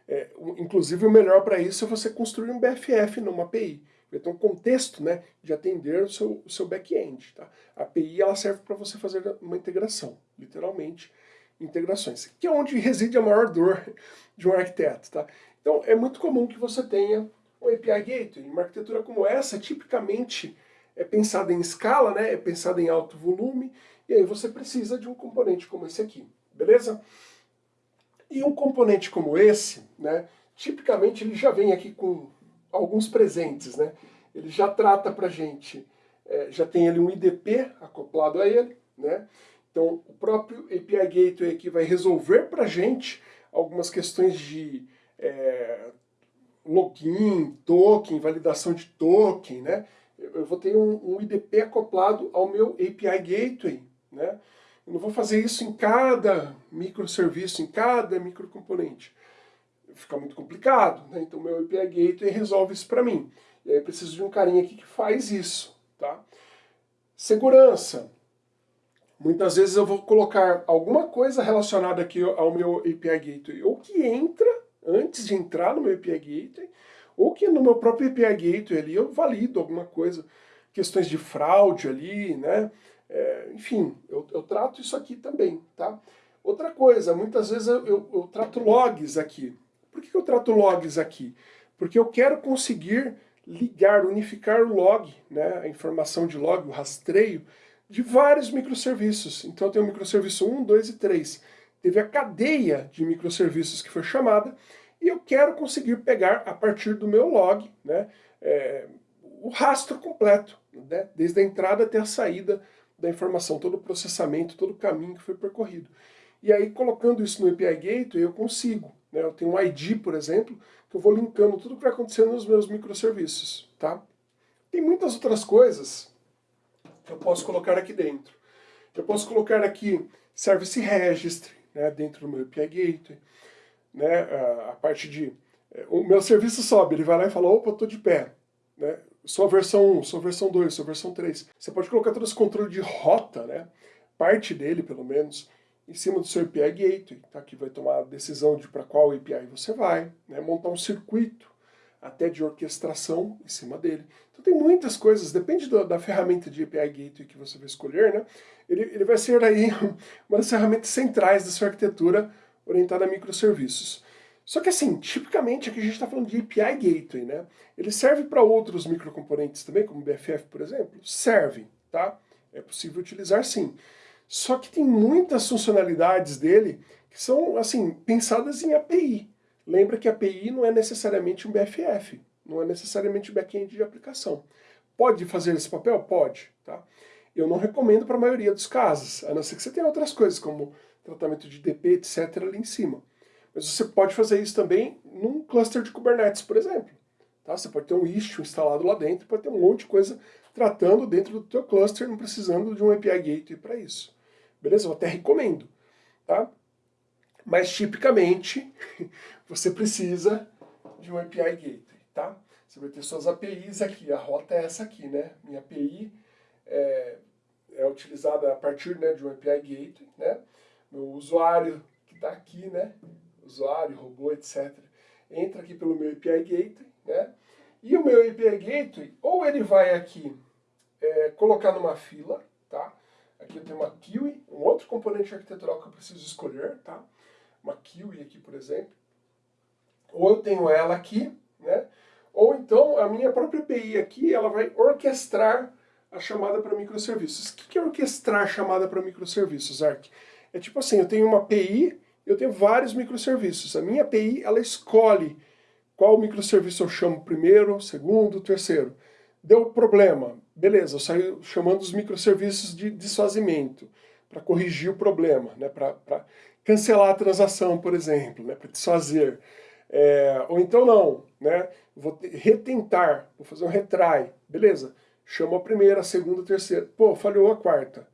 Speaker 1: É, inclusive o melhor para isso é você construir um BFF numa API. Ter um contexto né, de atender o seu, seu back-end. Tá? A API ela serve para você fazer uma integração, literalmente integrações, que é onde reside a maior dor de um arquiteto. Tá? Então é muito comum que você tenha um API Gateway. Uma arquitetura como essa, tipicamente, é pensada em escala, né? é pensada em alto volume, e aí você precisa de um componente como esse aqui, beleza? E um componente como esse, né, tipicamente ele já vem aqui com alguns presentes, né? Ele já trata pra gente, é, já tem ali um IDP acoplado a ele, né? Então o próprio API Gateway aqui vai resolver pra gente algumas questões de é, login, token, validação de token, né? Eu vou ter um, um, IDP acoplado ao meu API Gateway, né? Eu não vou fazer isso em cada microserviço, em cada microcomponente. Fica muito complicado, né? Então meu API Gateway resolve isso para mim. E aí eu preciso de um carinha aqui que faz isso, tá? Segurança. Muitas vezes eu vou colocar alguma coisa relacionada aqui ao meu API Gateway, ou que entra antes de entrar no meu API Gateway, ou que no meu próprio API Gateway ali eu valido alguma coisa, questões de fraude ali, né? É, enfim, eu, eu, trato isso aqui também, tá? Outra coisa, muitas vezes eu, eu, eu trato logs aqui. Por que, eu trato logs aqui? Porque eu quero conseguir ligar, unificar o log, né, a informação de log, o rastreio, de vários microserviços. Então eu tenho o microserviço 1, 2 e 3. Teve a cadeia de microserviços que foi chamada, e eu quero conseguir pegar a partir do meu log né, é, o rastro completo, né, desde a entrada até a saída da informação, todo o processamento, todo o caminho que foi percorrido. E aí, colocando isso no API Gateway, eu consigo. Né, eu tenho um ID, por exemplo, que eu vou linkando tudo que vai acontecendo nos meus microserviços. Tá? Tem muitas outras coisas que eu posso colocar aqui dentro. Eu posso colocar aqui Service Registry né, dentro do meu API Gateway né, a, parte de... É, o meu serviço sobe, ele vai lá e fala, opa, estou de pé. Né? Sou a versão 1, sou a versão 2, sou a versão 3. Você pode colocar todo esse controle de rota, né, parte dele pelo menos, em cima do seu API Gateway, tá? que vai tomar a decisão de para qual API você vai, né? montar um circuito até de orquestração em cima dele. Então tem muitas coisas, depende do, da ferramenta de API Gateway que você vai escolher, né? ele, ele vai ser aí uma das ferramentas centrais da sua arquitetura orientada a microserviços. Só que assim, tipicamente aqui a gente está falando de API Gateway, né? Ele serve para outros microcomponentes também, como BFF, por exemplo? Serve, tá? É possível utilizar sim. Só que tem muitas funcionalidades dele que são, assim, pensadas em API. Lembra que API não é necessariamente um BFF, não é necessariamente um back-end de aplicação. Pode fazer esse papel? Pode, tá? Eu não recomendo para a maioria dos casos, a não ser que você tenha outras coisas, como tratamento de DP, etc. ali em cima. Mas você pode fazer isso também num cluster de Kubernetes, por exemplo. Tá? Você pode ter um Istio instalado lá dentro, pode ter um monte de coisa tratando dentro do teu cluster, não precisando de um API Gateway para isso. Beleza? Eu até recomendo. Tá? Mas tipicamente você precisa de um API Gateway. Tá? Você vai ter suas APIs aqui, a rota é essa aqui, né? Minha API é, é utilizada a partir né, de um API Gateway, né? Meu usuário que está aqui, né? Usuário, robô, etc. Entra aqui pelo meu API Gateway, né? E o meu API Gateway, ou ele vai aqui é, colocar numa fila, tá? Aqui eu tenho uma Kiwi, um outro componente arquitetural que eu preciso escolher, tá? Uma Kiwi aqui, por exemplo. Ou eu tenho ela aqui, né? Ou então a minha própria API aqui, ela vai orquestrar a chamada para microserviços. O que é orquestrar a chamada para microserviços, Ark? É tipo assim, eu tenho uma API, eu tenho vários microserviços. A minha API, ela escolhe qual microserviço eu chamo primeiro, segundo, terceiro. Deu problema, beleza, eu saio chamando os microserviços de desfazimento, para corrigir o problema, né, para cancelar a transação, por exemplo, né, para desfazer. É, ou então não, né, vou retentar, vou fazer um retry, beleza, chamo a primeira, a segunda, a terceira, pô, falhou a quarta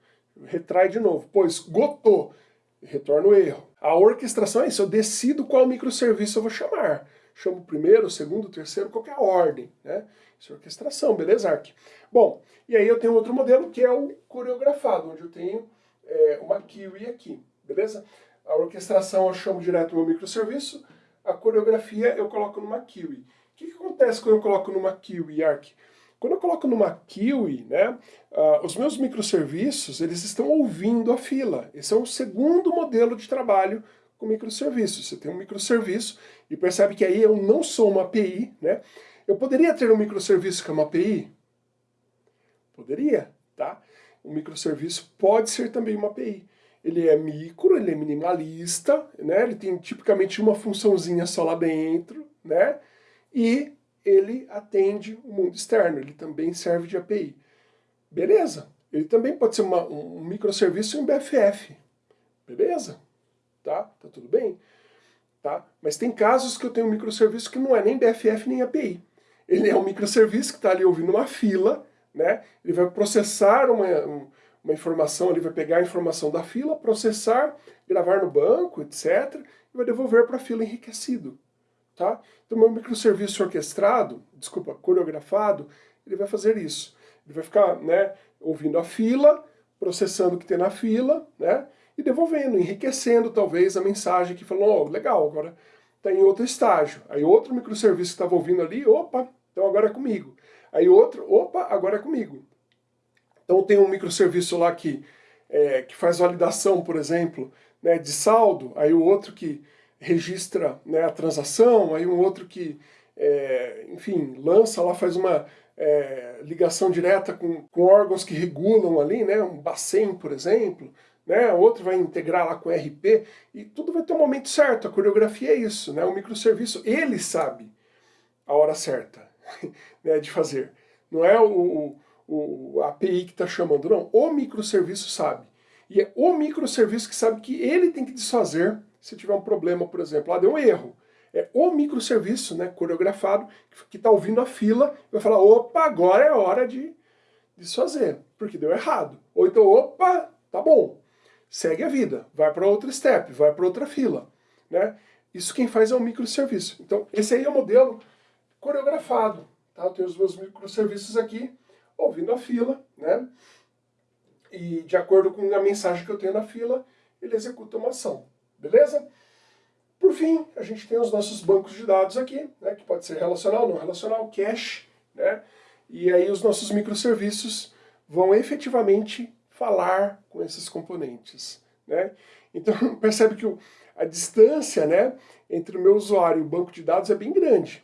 Speaker 1: retrai de novo. Pô, esgotou, retorna o erro. A orquestração é isso, eu decido qual microserviço eu vou chamar. Chamo o primeiro, o segundo, o terceiro, qualquer ordem. Né? Isso é orquestração, beleza, Ark? Bom, e aí eu tenho outro modelo que é o coreografado, onde eu tenho é, uma Kiwi aqui, beleza? A orquestração eu chamo direto no microserviço, a coreografia eu coloco numa Kiwi. O que, que acontece quando eu coloco numa Kiwi, Ark? Quando eu coloco numa Kiwi, né, uh, os meus microserviços, eles estão ouvindo a fila. Esse é o segundo modelo de trabalho com microserviços. Você tem um microserviço e percebe que aí eu não sou uma API, né? Eu poderia ter um microserviço que é uma API? Poderia, tá? Um microserviço pode ser também uma API. Ele é micro, ele é minimalista, né? Ele tem tipicamente uma funçãozinha só lá dentro, né? E ele atende o mundo externo, ele também serve de API. Beleza, ele também pode ser uma, um microserviço em BFF. Beleza? Tá? Tá tudo bem? Tá? Mas tem casos que eu tenho um microserviço que não é nem BFF nem API. Ele é um microserviço que está ali ouvindo uma fila, né? ele vai processar uma, uma informação, ele vai pegar a informação da fila, processar, gravar no banco, etc., e vai devolver para a fila enriquecido. Tá? Então, meu microserviço orquestrado, desculpa, coreografado, ele vai fazer isso. Ele vai ficar né, ouvindo a fila, processando o que tem na fila, né, e devolvendo, enriquecendo talvez a mensagem que falou, oh, legal, agora está em outro estágio. Aí outro microserviço que estava ouvindo ali, opa, então agora é comigo. Aí outro, opa, agora é comigo. Então tem um microserviço lá que, é, que faz validação, por exemplo, né, de saldo, aí o outro que registra né, a transação, aí um outro que, é, enfim, lança lá, faz uma é, ligação direta com, com, órgãos que regulam ali, né, um Bacen, por exemplo, né, outro vai integrar lá com RP, e tudo vai ter um momento certo, a coreografia é isso, né, o microserviço, ele sabe a hora certa né, de fazer, não é o, o, o API que está chamando, não, o microserviço sabe, e é o microserviço que sabe que ele tem que desfazer se tiver um problema, por exemplo, ah, deu um erro. É o microserviço né, coreografado que está ouvindo a fila e vai falar, opa, agora é hora de desfazer, porque deu errado. Ou então, opa, tá bom, segue a vida, vai para outra step, vai para outra fila. Né? Isso quem faz é o microserviço. Então, esse aí é o modelo coreografado. Tá? Eu tenho os meus microserviços aqui, ouvindo a fila, né? e de acordo com a mensagem que eu tenho na fila, ele executa uma ação. Beleza? Por fim, a gente tem os nossos bancos de dados aqui, né, que pode ser relacional, não relacional, cache, né? E aí os nossos microserviços vão efetivamente falar com esses componentes, né? Então percebe que o, a distância, né, entre o meu usuário e o banco de dados é bem grande.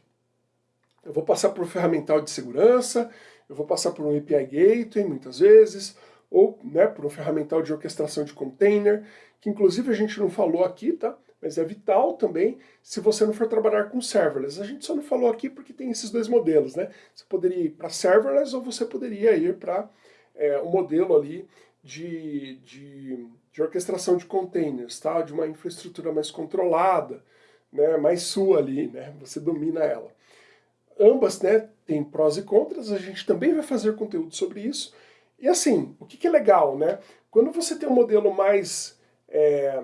Speaker 1: Eu vou passar por um ferramental de segurança, eu vou passar por um API Gateway, muitas vezes, ou né, por um ferramental de orquestração de container, que inclusive a gente não falou aqui, tá? Mas é vital também se você não for trabalhar com serverless. A gente só não falou aqui porque tem esses dois modelos, né? Você poderia ir para serverless ou você poderia ir para é, um modelo ali de, de, de, orquestração de containers, tá? De uma infraestrutura mais controlada, né? Mais sua ali, né? Você domina ela. Ambas, né? Tem prós e contras. A gente também vai fazer conteúdo sobre isso. E assim, o que, que é legal, né? Quando você tem um modelo mais... É,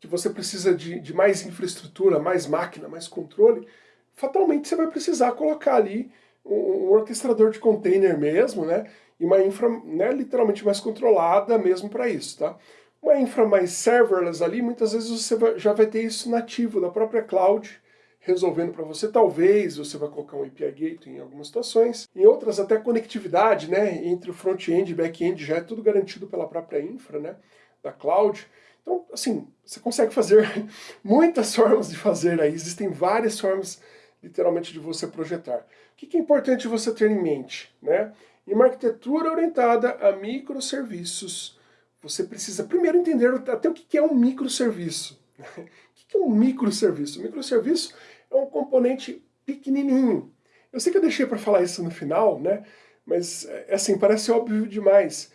Speaker 1: que você precisa de, de mais infraestrutura, mais máquina, mais controle, fatalmente você vai precisar colocar ali um, orquestrador de container mesmo, né? E uma infra né, literalmente mais controlada mesmo para isso, tá? Uma infra mais serverless ali, muitas vezes você vai, já vai ter isso nativo da própria cloud, resolvendo para você. Talvez você vai colocar um API Gateway em algumas situações. Em outras, até conectividade né, entre o front-end e back-end já é tudo garantido pela própria infra né, da cloud. Então, assim, você consegue fazer muitas formas de fazer aí. Existem várias formas, literalmente, de você projetar. O que é importante você ter em mente? Né? Em uma arquitetura orientada a microserviços, você precisa primeiro entender até o que é um microserviço. O que é um microserviço? O microserviço é um componente pequenininho. Eu sei que eu deixei para falar isso no final, né? Mas, é, assim, parece óbvio demais.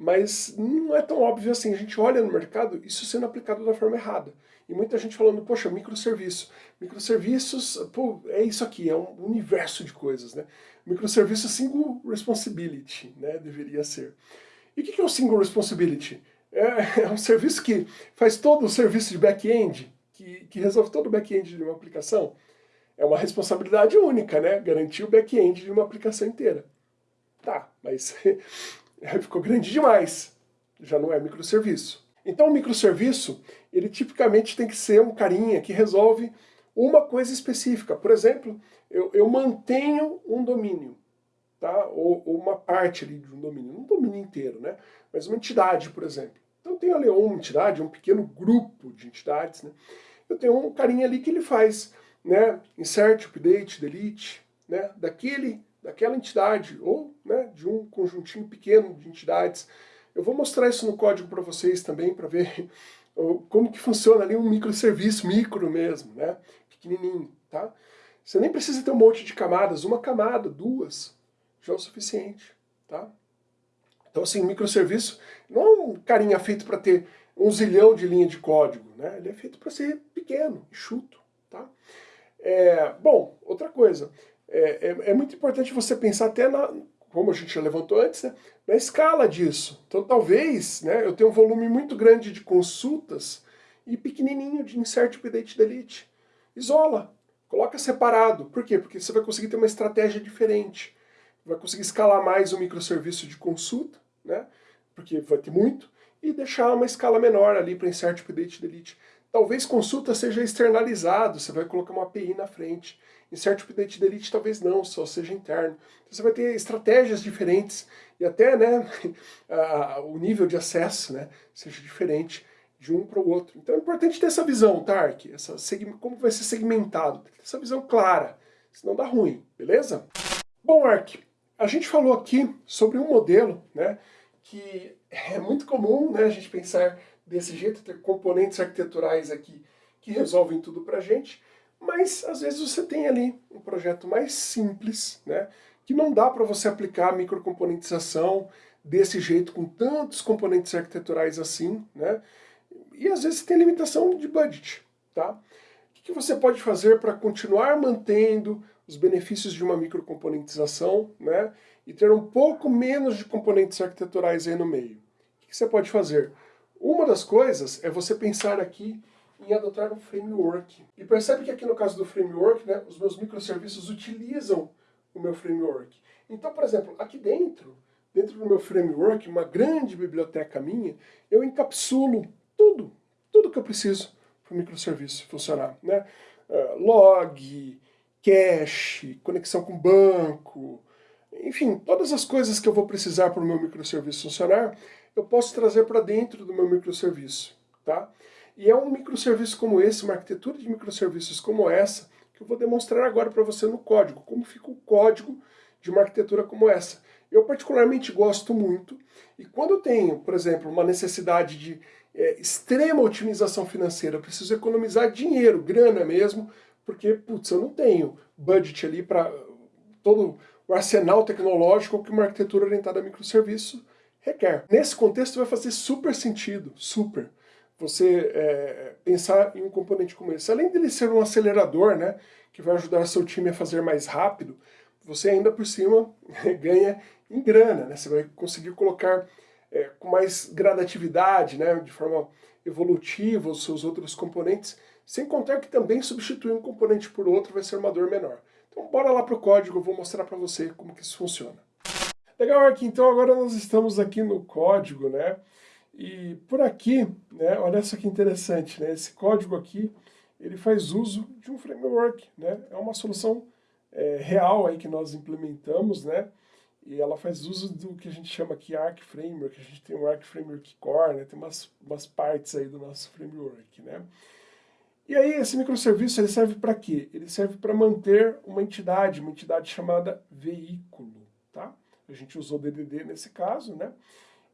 Speaker 1: Mas não é tão óbvio assim. A gente olha no mercado isso sendo aplicado da forma errada. E muita gente falando, poxa, microserviço. Microserviços, pô, é isso aqui, é um universo de coisas, né? Microserviço single responsibility, né? Deveria ser. E o que é o single responsibility? É, é um serviço que faz todo o serviço de back-end, que, que resolve todo o back-end de uma aplicação, é uma responsabilidade única, né? Garantir o back-end de uma aplicação inteira. Tá, mas ficou grande demais. Já não é microserviço. Então o microserviço, ele tipicamente tem que ser um carinha que resolve uma coisa específica. Por exemplo, eu, eu mantenho um domínio, tá? Ou, ou, uma parte ali de um domínio, não um domínio inteiro, né? Mas uma entidade, por exemplo. Então tem ali uma entidade, um pequeno grupo de entidades, né? eu tenho um carinha ali que ele faz né, insert, update, delete, né, daquele, daquela entidade, ou né, de um conjuntinho pequeno de entidades. Eu vou mostrar isso no código para vocês também, para ver como que funciona ali um microserviço, micro mesmo, né, pequenininho, tá? Você nem precisa ter um monte de camadas, uma camada, duas, já é o suficiente, tá? Então assim, microserviço não é um carinha feito para ter um zilhão de linha de código, né? Ele é feito para ser pequeno, enxuto, tá? É, bom, outra coisa, é, é, é, muito importante você pensar até na, como a gente já levantou antes, né, na escala disso. Então talvez né, eu tenha um volume muito grande de consultas e pequenininho de insert update delete. Isola, coloca separado. Por quê? Porque você vai conseguir ter uma estratégia diferente. Vai conseguir escalar mais o microserviço de consulta, né, porque vai ter muito, e deixar uma escala menor ali para insert update delete. Talvez consulta seja externalizado, você vai colocar uma API na frente. Insert Update Delete talvez não, só seja interno. Então, você vai ter estratégias diferentes e até né, o nível de acesso né, seja diferente de um para o outro. Então é importante ter essa visão, tá, Essa, como vai ser segmentado, ter essa visão clara, senão dá ruim, beleza? Bom, Ark, a gente falou aqui sobre um modelo né, que é muito comum né, a gente pensar desse jeito, ter componentes arquiteturais aqui que resolvem tudo para a gente, mas às vezes você tem ali um projeto mais simples, né, que não dá para você aplicar microcomponentização desse jeito, com tantos componentes arquiteturais assim, né, e às vezes tem limitação de budget. Tá? O que você pode fazer para continuar mantendo os benefícios de uma microcomponentização né, e ter um pouco menos de componentes arquiteturais aí no meio? O que você pode fazer? Uma das coisas é você pensar aqui em adotar um framework. E percebe que aqui no caso do framework, né, os meus microserviços utilizam o meu framework. Então, por exemplo, aqui dentro, dentro do meu framework, uma grande biblioteca minha, eu encapsulo tudo, tudo que eu preciso para o microserviço funcionar. Né? Uh, log, cache, conexão com banco, enfim, todas as coisas que eu vou precisar para o meu microserviço funcionar, eu posso trazer para dentro do meu microserviço. Tá? E é um microserviço como esse, uma arquitetura de microserviços como essa, que eu vou demonstrar agora para você no código, como fica o código de uma arquitetura como essa. Eu particularmente gosto muito, e quando eu tenho, por exemplo, uma necessidade de é, extrema otimização financeira, eu preciso economizar dinheiro, grana mesmo, porque, putz, eu não tenho budget ali para todo o arsenal tecnológico que uma arquitetura orientada a microserviço requer. Nesse contexto vai fazer super sentido, super, você é, pensar em um componente como esse. Além dele ser um acelerador, né, que vai ajudar seu time a fazer mais rápido, você ainda por cima ganha em grana, né? Você vai conseguir colocar é, com mais gradatividade, né, de forma evolutiva os seus outros componentes, sem contar que também substituir um componente por outro vai ser uma dor menor. Então bora lá para o código, eu vou mostrar para você como que isso funciona. Legal, aqui então agora nós estamos aqui no código, né? E por aqui, né, olha só que interessante, né? Esse código aqui, ele faz uso de um framework, né? É uma solução é, real aí que nós implementamos, né? E ela faz uso do que a gente chama aqui Arc Framework. A gente tem o Arc Framework Core, né? Tem umas, umas partes aí do nosso framework, né? E aí esse microserviço ele serve para quê? Ele serve para manter uma entidade, uma entidade chamada veículo, tá? A gente usou DDD nesse caso, né?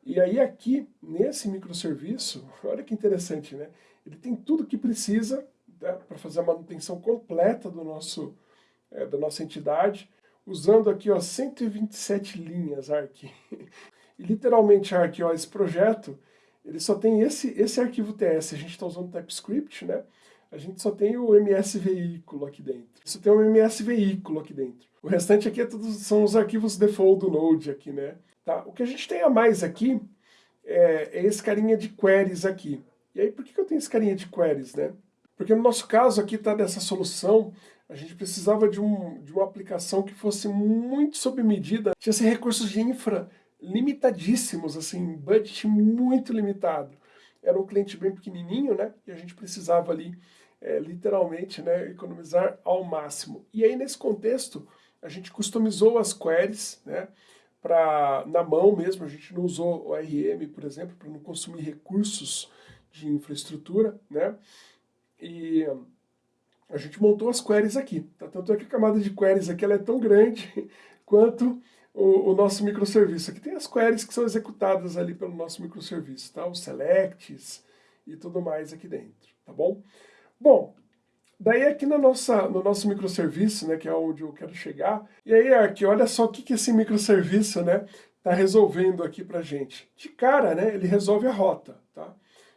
Speaker 1: E aí aqui, nesse microserviço, olha que interessante, né? Ele tem tudo que precisa né, para fazer a manutenção completa do nosso, é, da nossa entidade, usando aqui ó, 127 linhas ARC. E literalmente ARC, ó, esse projeto, ele só tem esse, esse arquivo TS, a gente está usando TypeScript, né? A gente só tem o MS veículo aqui dentro. Isso tem um MS veículo aqui dentro. O restante aqui é tudo, são os arquivos default do Node aqui, né? Tá? O que a gente tem a mais aqui é, é esse carinha de queries aqui. E aí, por que eu tenho esse carinha de queries, né? Porque no nosso caso aqui tá dessa solução, a gente precisava de, um, de uma aplicação que fosse muito sob medida, tinha assim, recursos de infra limitadíssimos, assim, budget muito limitado. Era um cliente bem pequenininho, né? E a gente precisava ali, é, literalmente, né, economizar ao máximo. E aí, nesse contexto, a gente customizou as queries, né? Para na mão mesmo, a gente não usou o RM, por exemplo, para não consumir recursos de infraestrutura, né? E a gente montou as queries aqui, tá? Tanto é que a camada de queries aqui ela é tão grande quanto o, o, nosso microserviço. Aqui tem as queries que são executadas ali pelo nosso microserviço, tá? Os selects e tudo mais aqui dentro, tá bom? Bom, Daí aqui na nossa, no nosso microserviço, né, que é onde eu quero chegar, e aí aqui, olha só o que, que esse microserviço né, está resolvendo aqui para gente. De cara, né, ele resolve a rota, tá?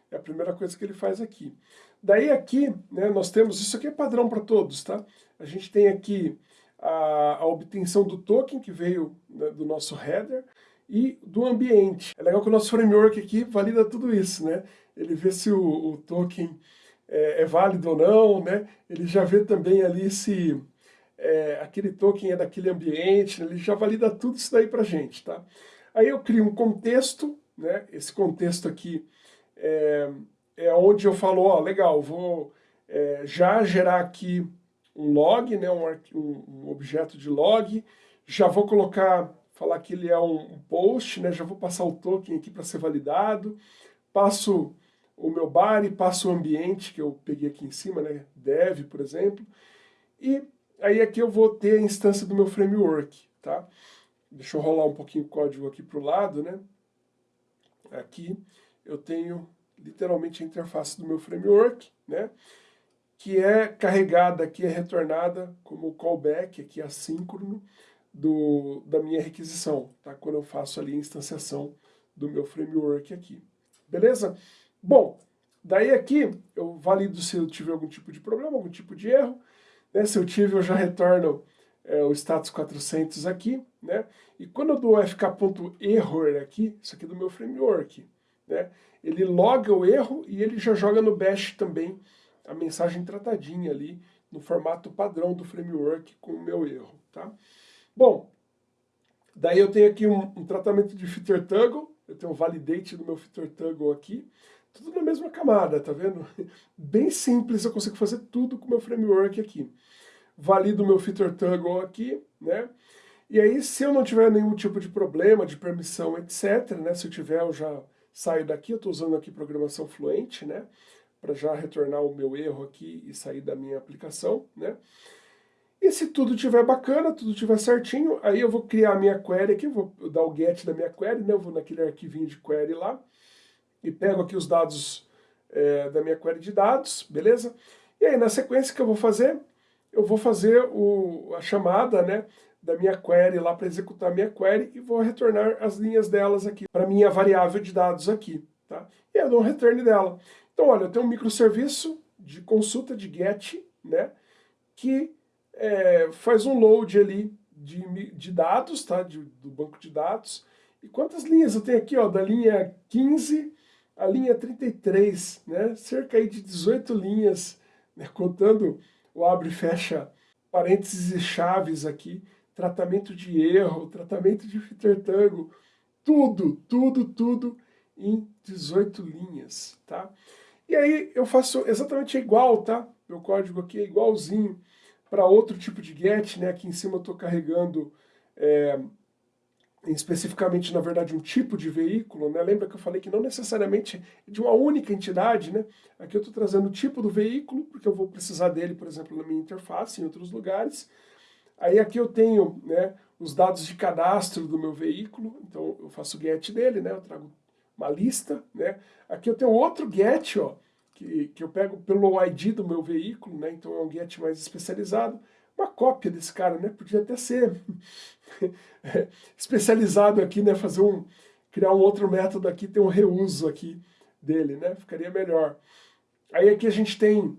Speaker 1: É a primeira coisa que ele faz aqui. Daí aqui, né, nós temos, isso aqui é padrão para todos, tá? A gente tem aqui a, a obtenção do token que veio né, do nosso header e do ambiente. É legal que o nosso framework aqui valida tudo isso, né? Ele vê se o, o token é, é, válido ou não, né? Ele já vê também ali se é, aquele token é daquele ambiente, né? ele já valida tudo isso daí pra gente, tá? Aí eu crio um contexto, né? Esse contexto aqui é, é onde eu falo, ó, legal, vou é, já gerar aqui um log, né, um, um, objeto de log, já vou colocar, falar que ele é um, um post, né, já vou passar o token aqui para ser validado, passo o meu body, passo o ambiente que eu peguei aqui em cima, né, dev, por exemplo, e aí aqui eu vou ter a instância do meu framework, tá? Deixa eu rolar um pouquinho o código aqui para o lado, né? Aqui eu tenho literalmente a interface do meu framework, né? que é carregada aqui, é retornada como callback aqui assíncrono do, da minha requisição, tá? quando eu faço ali a instanciação do meu framework aqui. Beleza? Bom, daí aqui eu valido se eu tiver algum tipo de problema, algum tipo de erro. Né? Se eu tive, eu já retorno é, o status 400 aqui. Né? E quando eu dou fk.error aqui, isso aqui é do meu framework, né? ele loga o erro e ele já joga no bash também a mensagem tratadinha ali no formato padrão do framework com o meu erro, tá? Bom, daí eu tenho aqui um, um tratamento de fitter toggle, eu tenho um validate do meu fitter toggle aqui, tudo na mesma camada, tá vendo? Bem simples, eu consigo fazer tudo com o meu framework aqui. Valido meu fitter toggle aqui, né? E aí, se eu não tiver nenhum tipo de problema, de permissão, etc., né? Se eu tiver, eu já saio daqui, eu estou usando aqui programação fluente, né? para já retornar o meu erro aqui e sair da minha aplicação, né? E se tudo estiver bacana, tudo estiver certinho, aí eu vou criar a minha query aqui, vou dar o get da minha query, né? Eu vou naquele arquivinho de query lá e pego aqui os dados é, da minha query de dados, beleza? E aí na sequência que eu vou fazer, eu vou fazer o, a chamada, né? da minha query lá para executar a minha query e vou retornar as linhas delas aqui para minha variável de dados aqui, tá? E eu dou um return dela. Então, olha, eu tenho um microserviço de consulta de GET, né, que é, faz um load ali de, de dados, tá, de, do banco de dados. E quantas linhas eu tenho aqui, ó, da linha 15 à linha 33, né, cerca de 18 linhas, né, contando o abre e fecha parênteses e chaves aqui, tratamento de erro, tratamento de fitter tango, tudo, tudo, tudo em 18 linhas, tá? E aí eu faço exatamente igual, tá? Meu código aqui é igualzinho para outro tipo de get, né? Aqui em cima eu estou carregando é, especificamente, na verdade, um tipo de veículo, né? Lembra que eu falei que não necessariamente de uma única entidade, né? Aqui eu estou trazendo o tipo do veículo, porque eu vou precisar dele, por exemplo, na minha interface, em outros lugares. Aí aqui eu tenho né, os dados de cadastro do meu veículo, então eu faço get dele, né? Eu trago uma lista, né? Aqui eu tenho outro get, ó, que, que eu pego pelo ID do meu veículo, né? Então é um get mais especializado. Uma cópia desse cara, né? Podia até ser especializado aqui, né? Fazer um, criar um outro método aqui, ter um reuso aqui dele, né? Ficaria melhor. Aí aqui a gente tem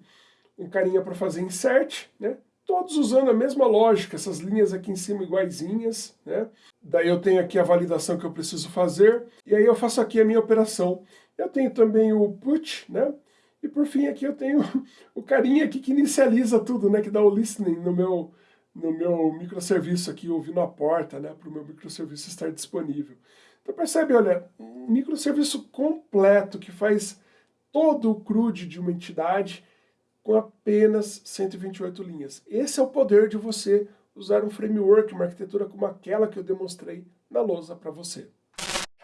Speaker 1: um carinha para fazer insert, né? todos usando a mesma lógica, essas linhas aqui em cima iguaizinhas, né? Daí eu tenho aqui a validação que eu preciso fazer, e aí eu faço aqui a minha operação. Eu tenho também o put, né? E por fim aqui eu tenho o carinha aqui que inicializa tudo, né? Que dá o listening no meu, no meu microserviço aqui, ouvindo a porta, né? Para o meu microserviço estar disponível. Então percebe, olha, um microserviço completo que faz todo o CRUD de uma entidade, com apenas 128 linhas. Esse é o poder de você usar um framework, uma arquitetura como aquela que eu demonstrei na lousa para você.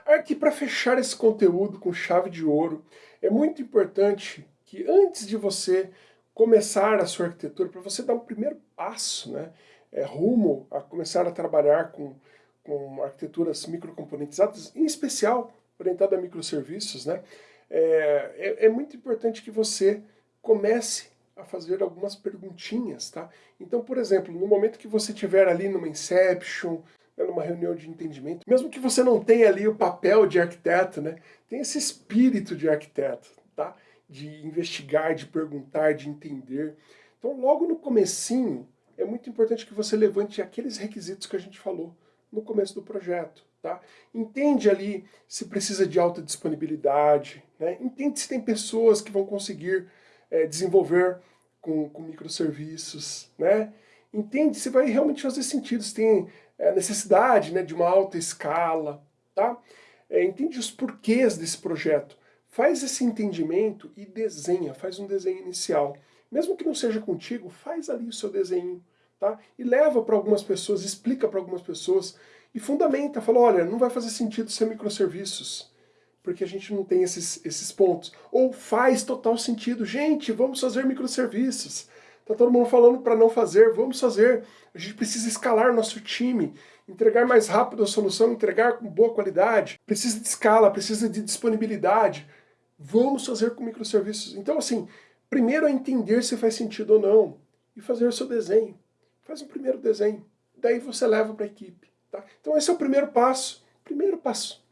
Speaker 1: Aqui para fechar esse conteúdo com chave de ouro, é muito importante que antes de você começar a sua arquitetura, para você dar um primeiro passo, né, é, rumo a começar a trabalhar com, com arquiteturas microcomponentizadas, em especial orientada a microserviços, né, é, é, é muito importante que você comece a fazer algumas perguntinhas, tá? Então, por exemplo, no momento que você estiver ali numa Inception, né, numa reunião de entendimento, mesmo que você não tenha ali o papel de arquiteto, né, tem esse espírito de arquiteto, tá? De investigar, de perguntar, de entender. Então, logo no comecinho, é muito importante que você levante aqueles requisitos que a gente falou no começo do projeto. Tá? Entende ali se precisa de alta disponibilidade, né? entende se tem pessoas que vão conseguir é, desenvolver com, com microserviços, né? entende se vai realmente fazer sentido, se tem é, necessidade né, de uma alta escala, tá? É, entende os porquês desse projeto, faz esse entendimento e desenha, faz um desenho inicial. Mesmo que não seja contigo, faz ali o seu desenho, tá? E leva para algumas pessoas, explica para algumas pessoas, e fundamenta, fala, olha, não vai fazer sentido ser microserviços, porque a gente não tem esses, esses pontos. Ou faz total sentido, gente, vamos fazer microserviços. Tá todo mundo falando para não fazer, vamos fazer. A gente precisa escalar nosso time, entregar mais rápido a solução, entregar com boa qualidade. Precisa de escala, precisa de disponibilidade. Vamos fazer com microserviços. Então, assim, primeiro é entender se faz sentido ou não e fazer o seu desenho. Faz um primeiro desenho, daí você leva para a equipe. Tá? Então esse é o primeiro passo. Primeiro passo.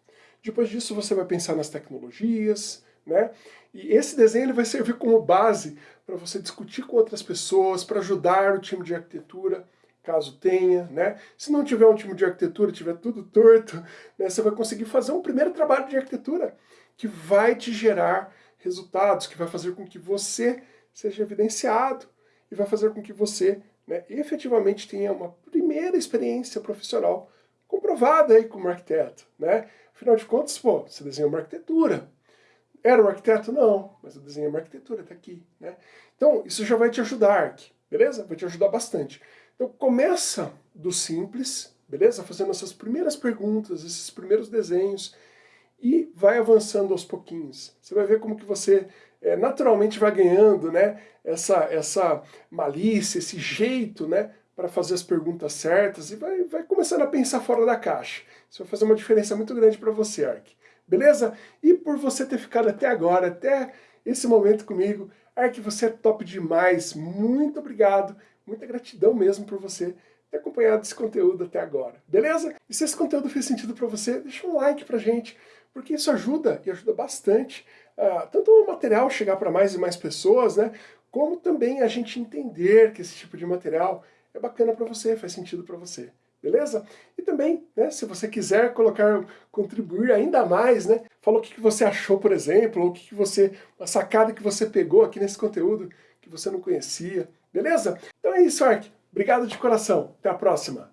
Speaker 1: Depois disso você vai pensar nas tecnologias, né? E esse desenho ele vai servir como base para você discutir com outras pessoas, para ajudar o time de arquitetura, caso tenha, né? Se não tiver um time de arquitetura, tiver tudo torto, né, você vai conseguir fazer um primeiro trabalho de arquitetura que vai te gerar resultados, que vai fazer com que você seja evidenciado e vai fazer com que você né, efetivamente tenha uma primeira experiência profissional comprovada aí como arquiteto. Né? Afinal de contas, pô, você desenhou uma arquitetura. Era um arquiteto? Não, mas eu desenhei uma arquitetura, está aqui. Né? Então, isso já vai te ajudar, Ark, beleza? Vai te ajudar bastante. Então, começa do simples, beleza? Fazendo essas primeiras perguntas, esses primeiros desenhos, e vai avançando aos pouquinhos. Você vai ver como que você é, naturalmente vai ganhando né, essa, essa malícia, esse jeito né, para fazer as perguntas certas e vai, vai começando a pensar fora da caixa. Isso vai fazer uma diferença muito grande para você, Ark. Beleza? E por você ter ficado até agora, até esse momento comigo, Ark, você é top demais. Muito obrigado, muita gratidão mesmo por você ter acompanhado esse conteúdo até agora. Beleza? E se esse conteúdo fez sentido para você, deixa um like pra gente, porque isso ajuda, e ajuda bastante, uh, tanto o material chegar para mais e mais pessoas, né, como também a gente entender que esse tipo de material é bacana para você, faz sentido para você. Beleza? E também, né, se você quiser colocar, contribuir ainda mais, né, fala o que, você achou, por exemplo, ou o que, que você, a sacada que você pegou aqui nesse conteúdo que você não conhecia, beleza? Então é isso, Ark. Obrigado de coração. Até a próxima.